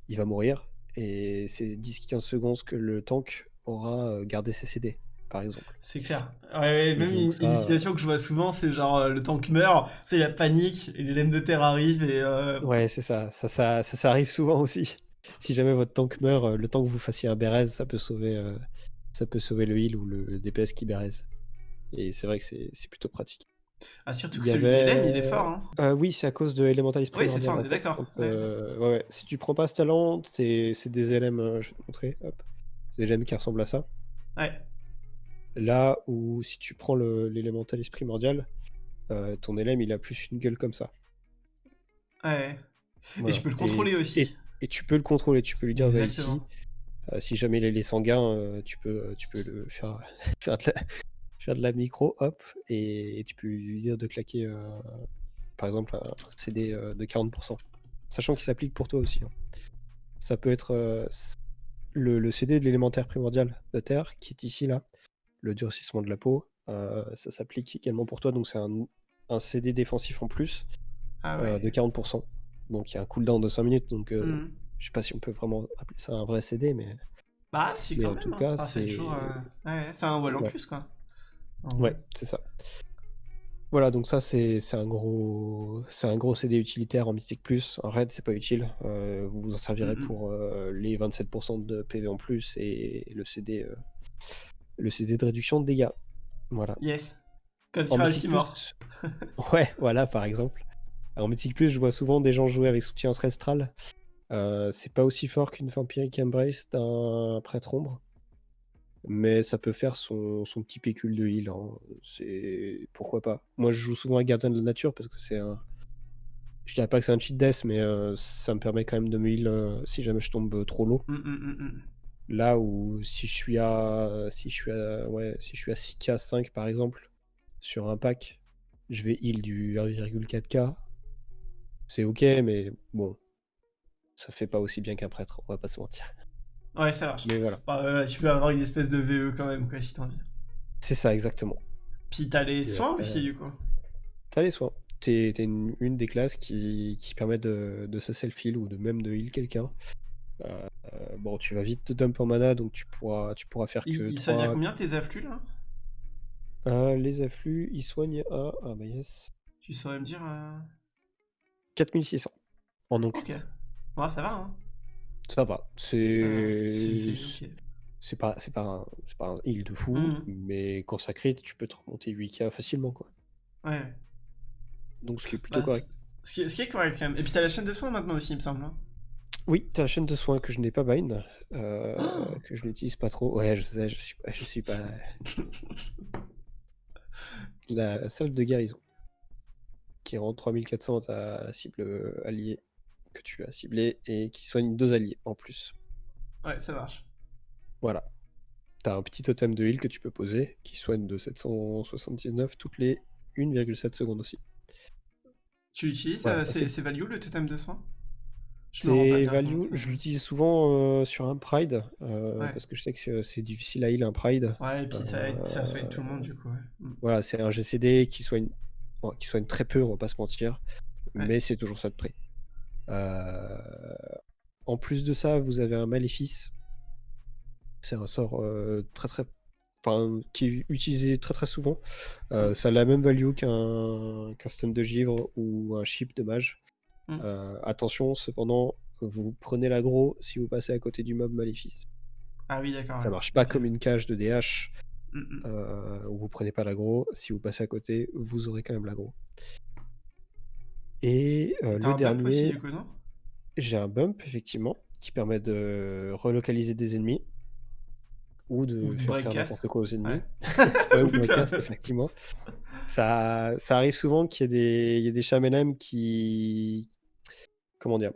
il va mourir. Et c'est 10-15 secondes que le tank aura euh, gardé ses CD par exemple. C'est clair. Ouais, ouais, même une, ça, une situation que je vois souvent, c'est genre euh, le tank meurt, c'est la panique, et les lames de terre arrivent, et euh, Ouais, c'est ça. Ça, ça, ça. ça arrive souvent aussi. Si jamais votre tank meurt, euh, le temps que vous fassiez un Bérez, ça peut sauver, euh, ça peut sauver le heal ou le, le DPS qui Bérez. Et c'est vrai que c'est plutôt pratique. ah, surtout que celui avait- de LM, il est fort. Hein. Euh, oui, c'est à cause de Elementalis Oui, c'est ça, on est d'accord. Ouais. euh, ouais, ouais. Si tu prends pas ce talent, c'est des LM, je vais te montrer. Hop. Des LM qui ressemblent à ça. Ouais. Là où si tu prends l'Elementalis Primordial, euh, ton LM il a plus une gueule comme ça. Ouais. Et je peux le contrôler aussi. et- Et tu peux le contrôler, tu peux lui dire va ici. Exactement. Euh, si jamais il est sanguin, euh, tu peux, tu peux le faire, faire, de la, faire de la micro, hop, et, et tu peux lui dire de claquer, par exemple, un CD de 40%. Sachant qu'il s'applique pour toi aussi. hein. Ça peut être le, le CD de l'élémentaire primordial de terre, qui est ici, là, le durcissement de la peau. euh, ça s'applique également pour toi, donc c'est un, un CD défensif en plus Ah euh, de 40%. Donc il y a un cooldown de 5 minutes, donc euh, Mhm. je sais pas si on peut vraiment appeler ça un vrai CD, mais Bah, si, mais quand en même. tout hein. cas, c'est toujours. euh, Ouais, c'est un wall en Ouais. plus, quoi. En Ouais, c'est ça. Voilà, donc ça c'est un gros c'est un gros CD utilitaire en Mythic Plus. En raid, c'est pas utile. Euh, vous vous en servirez Mhm. pour euh, les 27% de PV en plus et le CD euh, le CD de réduction de dégâts. Voilà. Yes. Comme sur Altimore. Plus, ouais, voilà par exemple. En Mythic Plus, je vois souvent des gens jouer avec soutien ancestral. Euh, c'est pas aussi fort qu'une Vampiric Embrace d'un prêtre ombre. Mais ça peut faire son, son petit pécule de heal. hein. C'est pourquoi pas. Moi, je joue souvent avec Gardien de la Nature parce que c'est un. Je dirais pas que c'est un cheat death, mais euh, ça me permet quand même de me heal euh, si jamais je tombe trop low. Mm, mm, mm. Là où si je suis à si je suis à ouais si je suis à 6k 5 par exemple sur un pack, je vais heal du 1,4k. C'est ok, mais bon, ça fait pas aussi bien qu'un prêtre, on va pas se mentir. Ouais, ça marche. Mais voilà. Bah, euh, tu peux avoir une espèce de VE quand même, quoi, si t'as envie. C'est ça, exactement. Puis t'as les Et soins après- aussi, du coup. T'as les soins. T'es t'es une, une des classes qui, qui permet de, de se self-heal ou de même de heal quelqu'un. Euh, euh, bon, tu vas vite te dump en mana, donc tu pourras, tu pourras faire Il, que il soigne à combien tes afflux, là? Euh, les afflux, ils soignent à. Ah bah yes. Tu saurais me dire... euh, 4600 en non Ok. Ouais, ça va, hein. Ça va. Euh, C'est. c'est- pas, c'est pas, un, c'est pas un heal de fou, Mhm. mais quand ça crit, tu peux te remonter 8k facilement, quoi. Ouais, ouais. Donc ce qui est plutôt Bah, correct. Ce qui, est, ce qui est correct, quand même. Et puis t'as la chaîne de soins maintenant aussi, il me semble. hein. Oui, t'as la chaîne de soins que je n'ai pas bind, euh, Oh que je n'utilise pas trop. Ouais, je sais, je suis pas, je suis pas. la salle de guérison, qui rend 3400 à la cible alliée que tu as ciblée et qui soigne deux alliés en plus. Ouais, ça marche. Voilà. T'as un petit totem de heal que tu peux poser qui soigne de 779 toutes les 1,7 secondes aussi. Tu utilises Voilà, euh, ces, values, le totem de soins? Je me rends pas C'est bien value, compte, je euh. l'utilise souvent euh, sur un Pride, euh, Ouais. parce que je sais que c'est difficile à heal un Pride. Ouais, et puis ça, aide- ça soigne tout le monde, Euh, du coup. Ouais. Mm. Voilà, c'est un GCD qui soigne, bon, qui soigne très peu, on va pas se mentir, Ouais. mais c'est toujours ça de prix. Euh, En plus de ça, vous avez un Maléfice. C'est un sort euh, très très. Enfin, qui est utilisé très très souvent. Euh, ça a la même value qu'un qu'un stun de givre ou un chip de mage. Mm. Euh, attention, cependant, vous prenez l'aggro si vous passez à côté du mob Maléfice. Ah oui, d'accord. Ça ouais. marche pas comme une cage de DH Mm, mm. euh, où vous prenez pas l'aggro. Si vous passez à côté, vous aurez quand même l'aggro. Et euh, le un bump aussi, dernier, du coup, non? j'ai un bump effectivement qui permet de relocaliser des ennemis ou de Ou faire faire n'importe quoi aux ennemis. Ouais. Ouais, ou Putain. breakcast, effectivement. Ça, ça arrive souvent qu'il y ait des, il y des qui, comment dire,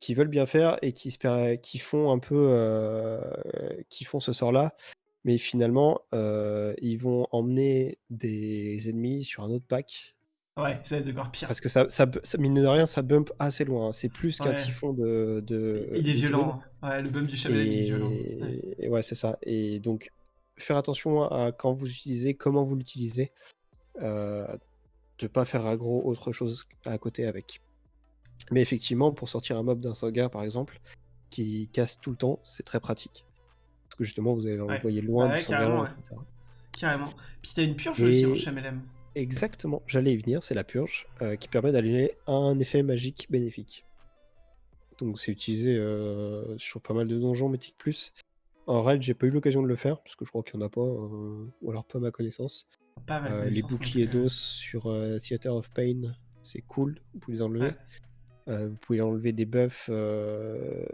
qui veulent bien faire et qui, se per- qui font un peu, euh, qui font ce sort-là, mais finalement, euh, ils vont emmener des ennemis sur un autre pack. Ouais, ça va être encore pire. Parce que ça, ça, mine de rien, ça bump assez loin. hein. C'est plus qu'un Ouais. typhon de, de. Il est de violent. hein. Ouais, le bump du chamelin, il est violent. Ouais. et, et ouais, c'est ça. Et donc, faire attention à quand vous utilisez, comment vous l'utilisez. Euh, de pas faire aggro autre chose à côté avec. Mais effectivement, pour sortir un mob d'un sauvegarde, par exemple, qui casse tout le temps, c'est très pratique. Parce que justement, vous allez l'envoyer loin Ouais, du carrément, ouais. etc. Carrément. Puis t'as une purge aussi en Et- chamelem. Exactement, j'allais y venir, c'est la purge, euh, qui permet d'aller un effet magique bénéfique. Donc c'est utilisé euh, sur pas mal de donjons Mythic Plus. En raid, j'ai pas eu l'occasion de le faire, parce que je crois qu'il y en a pas, euh, ou alors pas à ma connaissance. Pas mal. Euh, de les boucliers d'os sur Theater of Pain, c'est cool, vous pouvez les enlever. Euh, vous pouvez enlever des buffs, euh,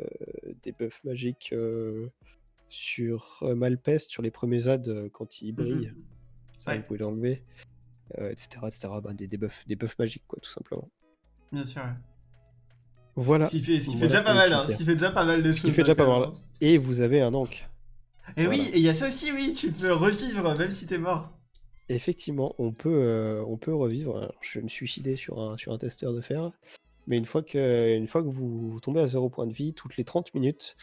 des buffs magiques euh, sur Malpest, sur les premiers ZAD quand ils brillent. Mhm. Ça, Ouais. vous pouvez l'enlever, etc. etc. Ben, des, des, buffs, des buffs magiques, quoi, tout simplement. Bien sûr. ouais. Voilà. Ce qui fait, ce qui fait Voilà déjà pas mal, hein, ce qui fait déjà pas mal de choses. qui fait déjà pas mal. hein. Et vous avez un Ankh. Et Voilà. oui, et il y a ça aussi, oui, tu peux revivre même si t'es mort. Effectivement, on peut, on peut revivre. Alors, je vais me suicider sur un, sur un testeur de fer. Mais une fois que, une fois que vous, vous tombez à 0 point de vie, toutes les 30 minutes,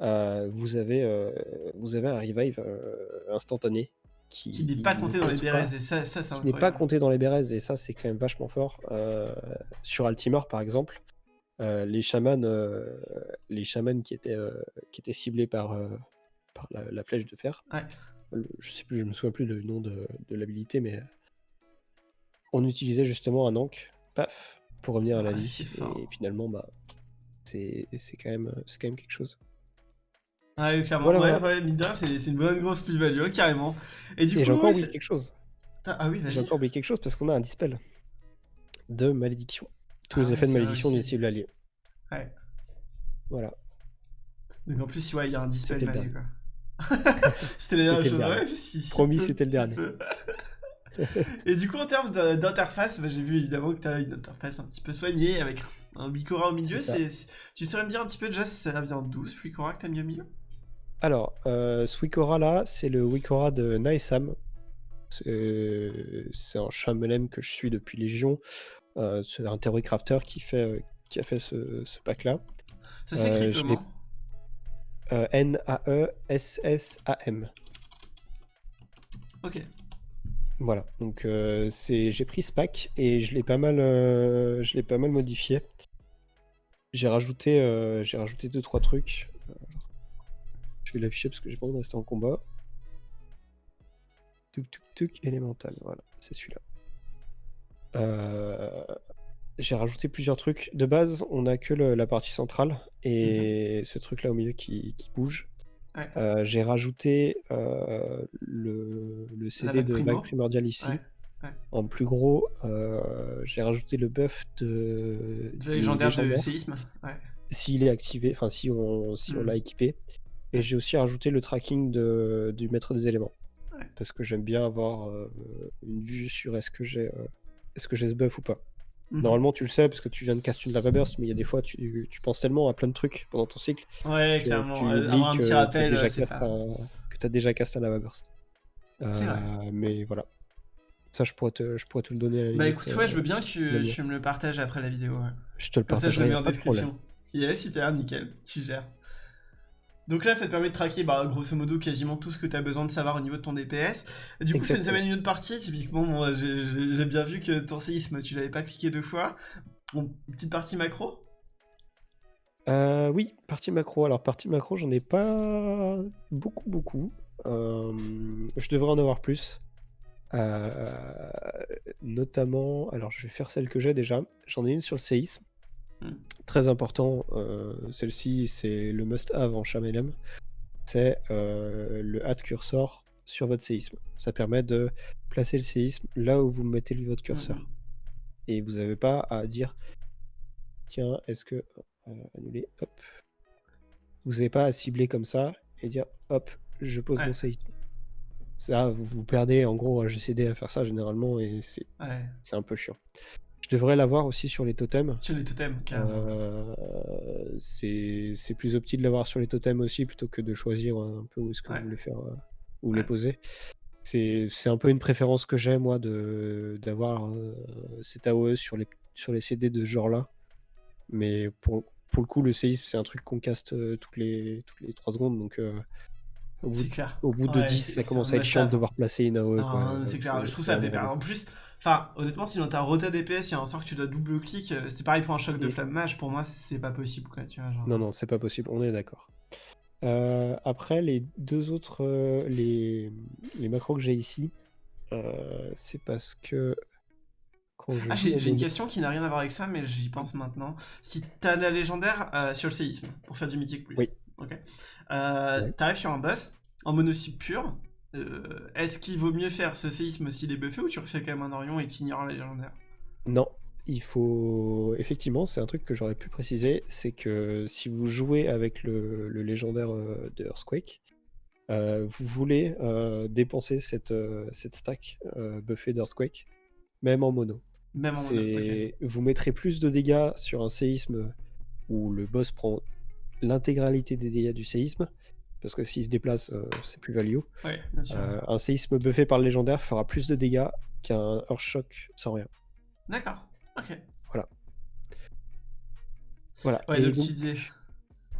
euh, vous, avez, euh, vous avez un revive euh, instantané. Qui, Qui n'est pas compté dans les bérets, et ça, ça c'est qui n'est pas compté dans les et ça c'est quand même vachement fort. Sur Altimer par exemple, les chamans, les chamans qui étaient, qui étaient ciblés par, par la, la flèche de fer, Ouais. je sais plus, je me souviens plus le nom de, de l'habilité, mais on utilisait justement un ankh, paf, pour revenir à la vie. Et finalement, bah, c'est quand même, c'est quand même quelque chose. Ouais, oui, clairement. Voilà, ouais, voilà. ouais, mine de rien, c'est une bonne grosse plus-value, hein, carrément. Et du et j'ai coup, encore oublié quelque chose. Ah oui, J'ai encore oublié quelque chose parce qu'on a un dispel de malédiction. Tous Ah les effets de malédiction aussi. d'une cible alliée. Ouais. Voilà. Donc en plus, ouais, il y a un dispel quoi. c'était la dernière chose, dernier. ouais, si- si Promis, c'était le dernier. Et du coup, en termes d'interface, bah, j'ai vu évidemment que tu as une interface un petit peu soignée avec un Wikora au milieu. Tu saurais me dire un petit peu déjà si ça vient d'où ce Wikora que tu as mis au milieu? Alors, euh, ce Wikora là, c'est le Wikora de Naesam. C'est c'est un chamelem que je suis depuis Légion. Euh, c'est un theory crafter qui fait, euh, qui a fait ce, ce pack-là. Ça s'écrit Euh, comment? Euh, N-A-E-S-S-A-M. Ok. Voilà, donc euh, c'est j'ai pris ce pack et je l'ai pas mal euh, je l'ai pas mal modifié. J'ai rajouté euh, j'ai rajouté deux trois trucs. Euh, Je vais l'afficher parce que j'ai pas envie de rester en combat. Tuk tuk tuk élémental, voilà, c'est celui-là. J'ai rajouté plusieurs trucs. De base, on a que le- la partie centrale et ce truc-là au milieu qui, qui bouge. Ouais. Euh, j'ai rajouté euh, le, le CD de vague primordiale ici. Ouais. En plus gros, euh, j'ai rajouté le buff de, Le du légendaire de séisme. S'il est activé, enfin si on, si on Mm. l'a équipé. Et j'ai aussi rajouté le tracking de, du maître des éléments. Parce que j'aime bien avoir une vue sur est-ce que j'ai est-ce que j'ai ce buff ou pas. Mhm. Normalement, tu le sais parce que tu viens de cast une lava burst, mais il y a des fois, tu, tu penses tellement à plein de trucs pendant ton cycle Ouais, que clairement. tu euh, Avoir un que petit rappel, euh, c'est pas. que t'as déjà cast un lava burst. C'est vrai. Euh, mais voilà. Ça, je pourrais te, je pourrais te le donner à la Bah limite, écoute, ouais, je euh, veux bien que tu, lien. tu me le partages après la vidéo. ouais. Je te le Comme ça, je le mets en de description. Yeah, super, nickel, tu gères. Donc là, ça te permet de traquer, bah, grosso modo, quasiment tout ce que tu as besoin de savoir au niveau de ton DPS. Du coup, ça nous amène une autre partie. Typiquement, moi, j'ai bien vu que ton séisme, tu l'avais pas cliqué deux fois. Bon, petite partie macro. Euh, oui, partie macro. Alors, partie macro, j'en ai pas beaucoup, beaucoup. Euh, je devrais en avoir plus. Euh, notamment, alors je vais faire celle que j'ai déjà. J'en ai une sur le séisme. Hmm. Très important. euh, Celle-ci, c'est le must-have en Chamelem. C'est euh, le add cursor sur votre séisme. Ça permet de placer le séisme là où vous mettez votre curseur. Mhm. Et vous n'avez pas à dire tiens, est-ce que. euh, annuler, hop. Vous n'avez pas à cibler comme ça et dire hop, je pose Ouais. mon séisme. Ça, vous, vous perdez en gros à GCD à faire ça généralement et c'est Ouais, c'est un peu chiant. Je devrais l'avoir aussi sur les totems. sur les totems, carrément. Euh, c'est plus opti de l'avoir sur les totems aussi plutôt que de choisir un peu où est-ce que Ouais. vous voulez faire euh, où Ouais. les poser. C'est un peu une préférence que j'ai moi de d'avoir euh, cet AOE sur les sur les CD de ce genre-là. Mais pour, pour le coup, le séisme, c'est un truc qu'on caste euh, toutes les toutes les 3 secondes donc euh, au bout, de- clair. au bout de Ouais, 10, c'est- ça commence à être chiant de devoir placer une AOE. C'est clair, je trouve ça En plus, enfin, honnêtement, si dans ta rota DPS, il y a un sort que tu dois double-clic, euh, c'était pareil pour un choc de Mm. flamme mage, pour moi, c'est pas possible, quoi, tu vois, genre. Non, non, c'est pas possible, on est d'accord. Euh, après, les deux autres, euh, les, les macros que j'ai ici, euh, c'est parce que Ah, j'ai une question qui n'a rien à voir avec ça, mais j'y pense maintenant. Si t'as la légendaire sur le séisme, pour faire du mythique plus, Oui. ok. Ouais. T'arrives sur un boss, en monocycle pur, euh, est-ce qu'il vaut mieux faire ce séisme s'il est buffé ou tu refais quand même un Orion et tu ignores la légendaire Non, il faut. Effectivement, c'est un truc que j'aurais pu préciser, c'est que si vous jouez avec le, le légendaire euh, de Earthquake, euh, vous voulez euh, dépenser cette, cette stack buffée d'Earthquake, même en mono. Même en mono, Vous mettrez plus de dégâts sur un séisme où le boss prend l'intégralité des dégâts du séisme, parce que s'il se déplace, euh, c'est plus value. Ouais, bien sûr. Euh, un séisme buffé par le légendaire fera plus de dégâts qu'un Earthshock sans rien. D'accord, ok. Voilà. Ouais, donc disais.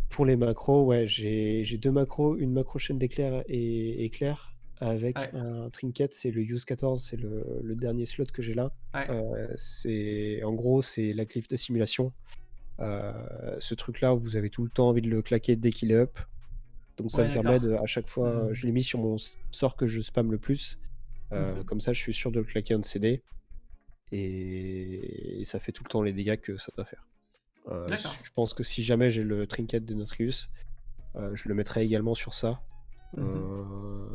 pour les macros, ouais, j'ai deux macros, une macro chaîne d'éclair et éclair avec Ouais. un trinket, c'est le use 14, c'est le, le dernier slot que j'ai là. Ouais. Euh, c'est en gros c'est la glyphe d'assimilation. Euh, ce truc-là, vous avez tout le temps envie de le claquer dès qu'il est up. Donc ça Ouais, me permet de, à chaque fois, Mhm. je l'ai mis sur mon sort que je spam le plus. Euh, Mhm. Comme ça, je suis sûr de le claquer en CD. Et... et ça fait tout le temps les dégâts que ça doit faire. Euh, je pense que si jamais j'ai le trinket de Notrius, euh, je le mettrai également sur ça. Euh,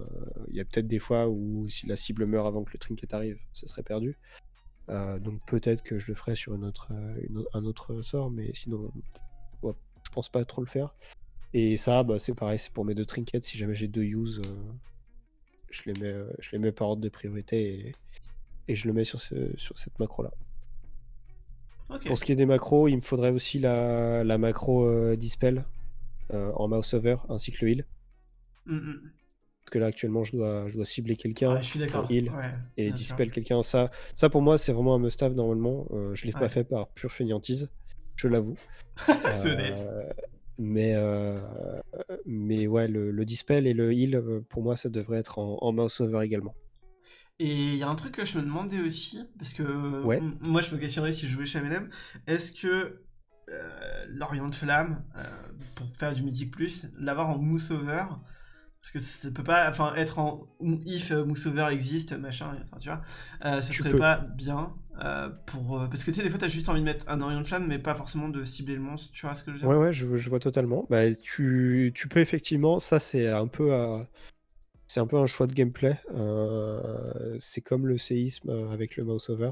Il y a peut-être des fois où si la cible meurt avant que le trinket arrive, ce serait perdu. Donc peut-être que je le ferai sur une autre, une au- un autre sort, mais sinon, ouais, je pense pas trop le faire. Et ça, bah, c'est pareil, c'est pour mes deux trinkets. Si jamais j'ai deux use, euh, je, les mets, euh, je les mets par ordre de priorité et, et je le mets sur, ce- sur cette macro-là. Pour ce qui est des macros, il me faudrait aussi la, la macro euh, Dispel euh, en mouse over ainsi que le heal. Mm, mm. Parce que là, actuellement, je dois, je dois cibler quelqu'un heal Ouais, et dispel quelqu'un. Ça, ça, pour moi, c'est vraiment un must-have normalement. Euh, je l'ai Ouais. pas fait par pure fainéantise. je l'avoue. C'est honnête. Mais, mais ouais, le, le dispel et le heal, pour moi, ça devrait être en, en mouse over également. Et il y a un truc que je me demandais aussi, parce que Ouais. moi je me questionnerais si je jouais chez MLM, est-ce que euh, l'Orient de Flamme, euh, pour faire du Mythic Plus, l'avoir en mousse over, parce que ça peut pas, enfin être en if euh, mousse over existe, machin, enfin tu vois, euh, ça Tu serait peux. pas bien euh, pour. euh, parce que tu sais, des fois t'as juste envie de mettre un Orient de Flamme, mais pas forcément de cibler le monstre, tu vois ce que je veux dire? Ouais, ouais, je, je vois totalement. Bah, tu, tu peux effectivement, ça c'est un peu à- c'est un peu un choix de gameplay. Euh, c'est comme le séisme euh, avec le mouse over.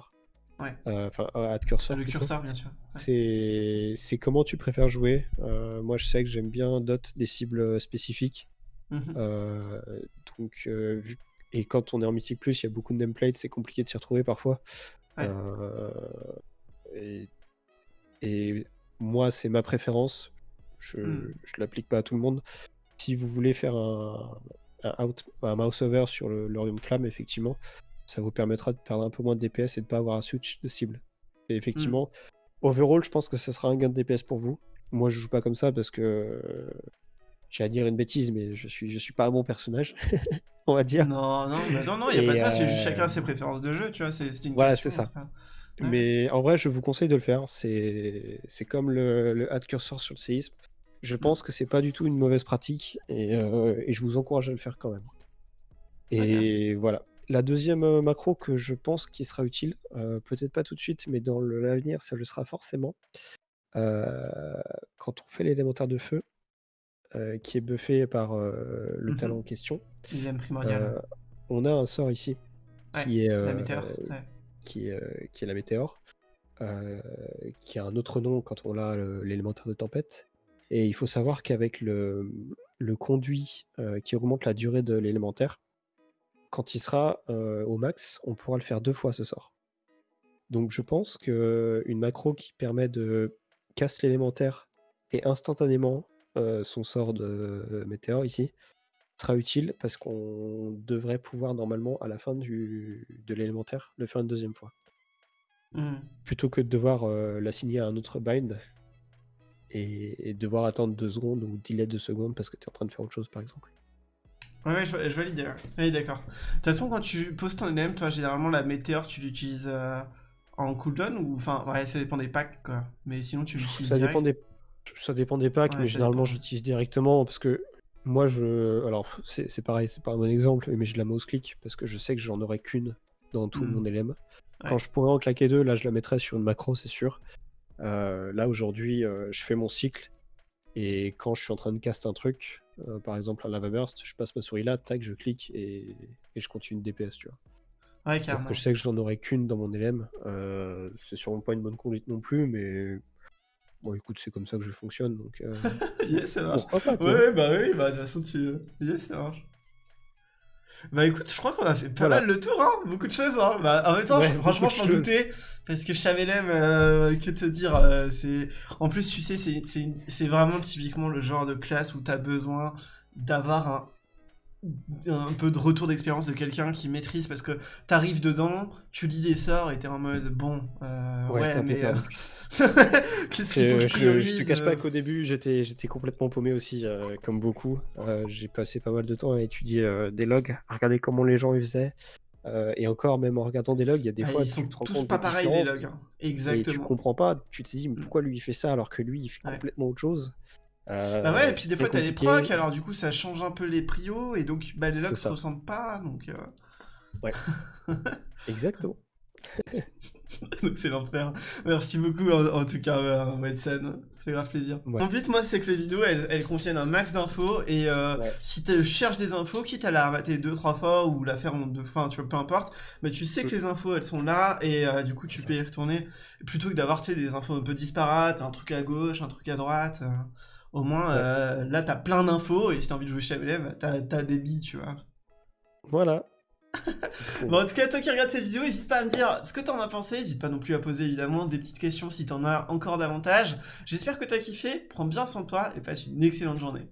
Ouais. Euh, Enfin, à cursor. Le plutôt. curseur, bien sûr. Ouais. C'est comment tu préfères jouer. Euh, moi, je sais que j'aime bien dot des cibles spécifiques. Mhm. Euh, donc, euh, et quand on est en Mythic Plus, il y a beaucoup de nameplates, c'est compliqué de s'y retrouver parfois. Ouais. Euh, et, et moi, c'est ma préférence. Je Mm. je l'applique pas à tout le monde. Si vous voulez faire un, un, out, un mouse over sur le l'Orium Flamme, effectivement, ça vous permettra de perdre un peu moins de DPS et de pas avoir un switch de cible. Et effectivement, overall, je pense que ce sera un gain de DPS pour vous. Moi, je joue pas comme ça parce que j'ai à dire une bêtise, mais je suis, je suis pas un bon personnage, on va dire. Non, non, mais non, non, il n'y a Et, pas de ça, c'est juste euh, chacun ses préférences de jeu, tu vois, c'est une Voilà, c'est ça. pas- Ouais. Mais en vrai, je vous conseille de le faire. C'est comme le, le add cursor sur le séisme. Je pense que c'est pas du tout une mauvaise pratique et, euh, et je vous encourage à le faire quand même. Et voilà. La deuxième euh, macro que je pense qui sera utile, euh, peut-être pas tout de suite, mais dans l'avenir, ça le sera forcément. Euh, quand on fait l'élémentaire de feu, euh, qui est buffé par euh, le Mhm. talent en question, Il aime primordial. euh, on a un sort ici Ouais, qui est, la météore. ouais. qui est, qui est la météore, qui a un autre nom quand on a l'élémentaire de tempête. Et il faut savoir qu'avec le, le conduit qui augmente la durée de l'élémentaire, quand il sera au max, on pourra le faire deux fois ce sort. Donc je pense que une macro qui permet de casse l'élémentaire et instantanément euh, son sort de euh, météore ici sera utile parce qu'on devrait pouvoir normalement à la fin du, de l'élémentaire le faire une deuxième fois. Mhm. Plutôt que de devoir euh, l'assigner à un autre bind et, et devoir attendre deux secondes ou delay deux secondes parce que tu es en train de faire autre chose par exemple. Ouais, ouais, je, je ouais. Oui, d'accord. De toute façon, quand tu poses ton NM, toi, généralement, la météore, tu l'utilises euh, en cooldown ou. Enfin, ouais, ça dépend des packs, quoi. Mais sinon, tu l'utilises. Ça direct. dépend des, ça dépend des packs, Ouais, mais généralement j'utilise directement parce que moi je. Alors c'est pareil, c'est pas un bon exemple, mais j'ai de la mouse click parce que je sais que j'en aurai qu'une dans tout mon LM. Ouais. Quand je pourrais en claquer deux, là je la mettrais sur une macro, c'est sûr. Euh, là aujourd'hui, euh, je fais mon cycle et quand je suis en train de cast un truc, euh, par exemple un lava burst, je passe ma souris là, tac, je clique et, et je continue de DPS, tu vois. Ouais, que je sais que j'en aurai qu'une dans mon LM. euh, c'est sûrement pas une bonne conduite non plus, mais bon, écoute, c'est comme ça que je fonctionne, donc euh, yes, ça marche. pas, Ouais, bah oui, bah de toute façon, tu. Yes, ça marche. Bah écoute, je crois qu'on a fait pas Voilà. mal le tour, hein, beaucoup de choses. Hein. Bah, en même temps, Ouais, je- franchement, je m'en doutais, parce que Chamelem, euh, que te dire, euh, c'est... En plus, tu sais, c'est- c'est c'est vraiment typiquement le genre de classe où t'as besoin d'avoir un un peu de retour d'expérience de quelqu'un qui maîtrise parce que t'arrives dedans, tu lis des sorts et t'es en mode bon, euh, Ouais, ouais, mais euh, qu'est-ce qu'il faut que Je, priorise je te cache pas euh, qu'au début, j'étais j'étais complètement paumé aussi, euh, comme beaucoup. J'ai passé pas mal de temps à étudier des logs, à regarder comment les gens ils faisaient. Et encore, même en regardant des logs, il y a des ah, fois ils sont tous pas pareils les logs, hein. Et tu exactement. comprends pas, tu te dis mais pourquoi lui il fait ça alors que lui il fait Ouais. complètement autre chose? Euh, Bah ouais, et puis des fois t'as les procs, alors du coup ça change un peu les prios, et donc bah, les logs se ça. ressentent pas, donc euh, Exactement. donc c'est l'enfer. Merci beaucoup en, en tout cas, euh, Wedson, ça fait grave plaisir. Ouais. Mon but moi c'est que les vidéos elles, elles contiennent un max d'infos, et euh, Ouais. si tu cherches des infos, quitte à la remater deux trois fois ou la faire en deux fois, tu vois, peu importe, mais tu sais que les infos elles sont là, et euh, du coup tu peux y retourner, plutôt que d'avoir des infos un peu disparates, un truc à gauche, un truc à droite. euh, au moins, euh, là, t'as plein d'infos, et si t'as envie de jouer chez MLM, t'as t'as des billes, tu vois. Voilà. Bon, en tout cas, toi qui regardes cette vidéo, n'hésite pas à me dire ce que t'en as pensé. N'hésite pas non plus à poser évidemment des petites questions si t'en as encore davantage. J'espère que t'as kiffé. Prends bien soin de toi et passe une excellente journée.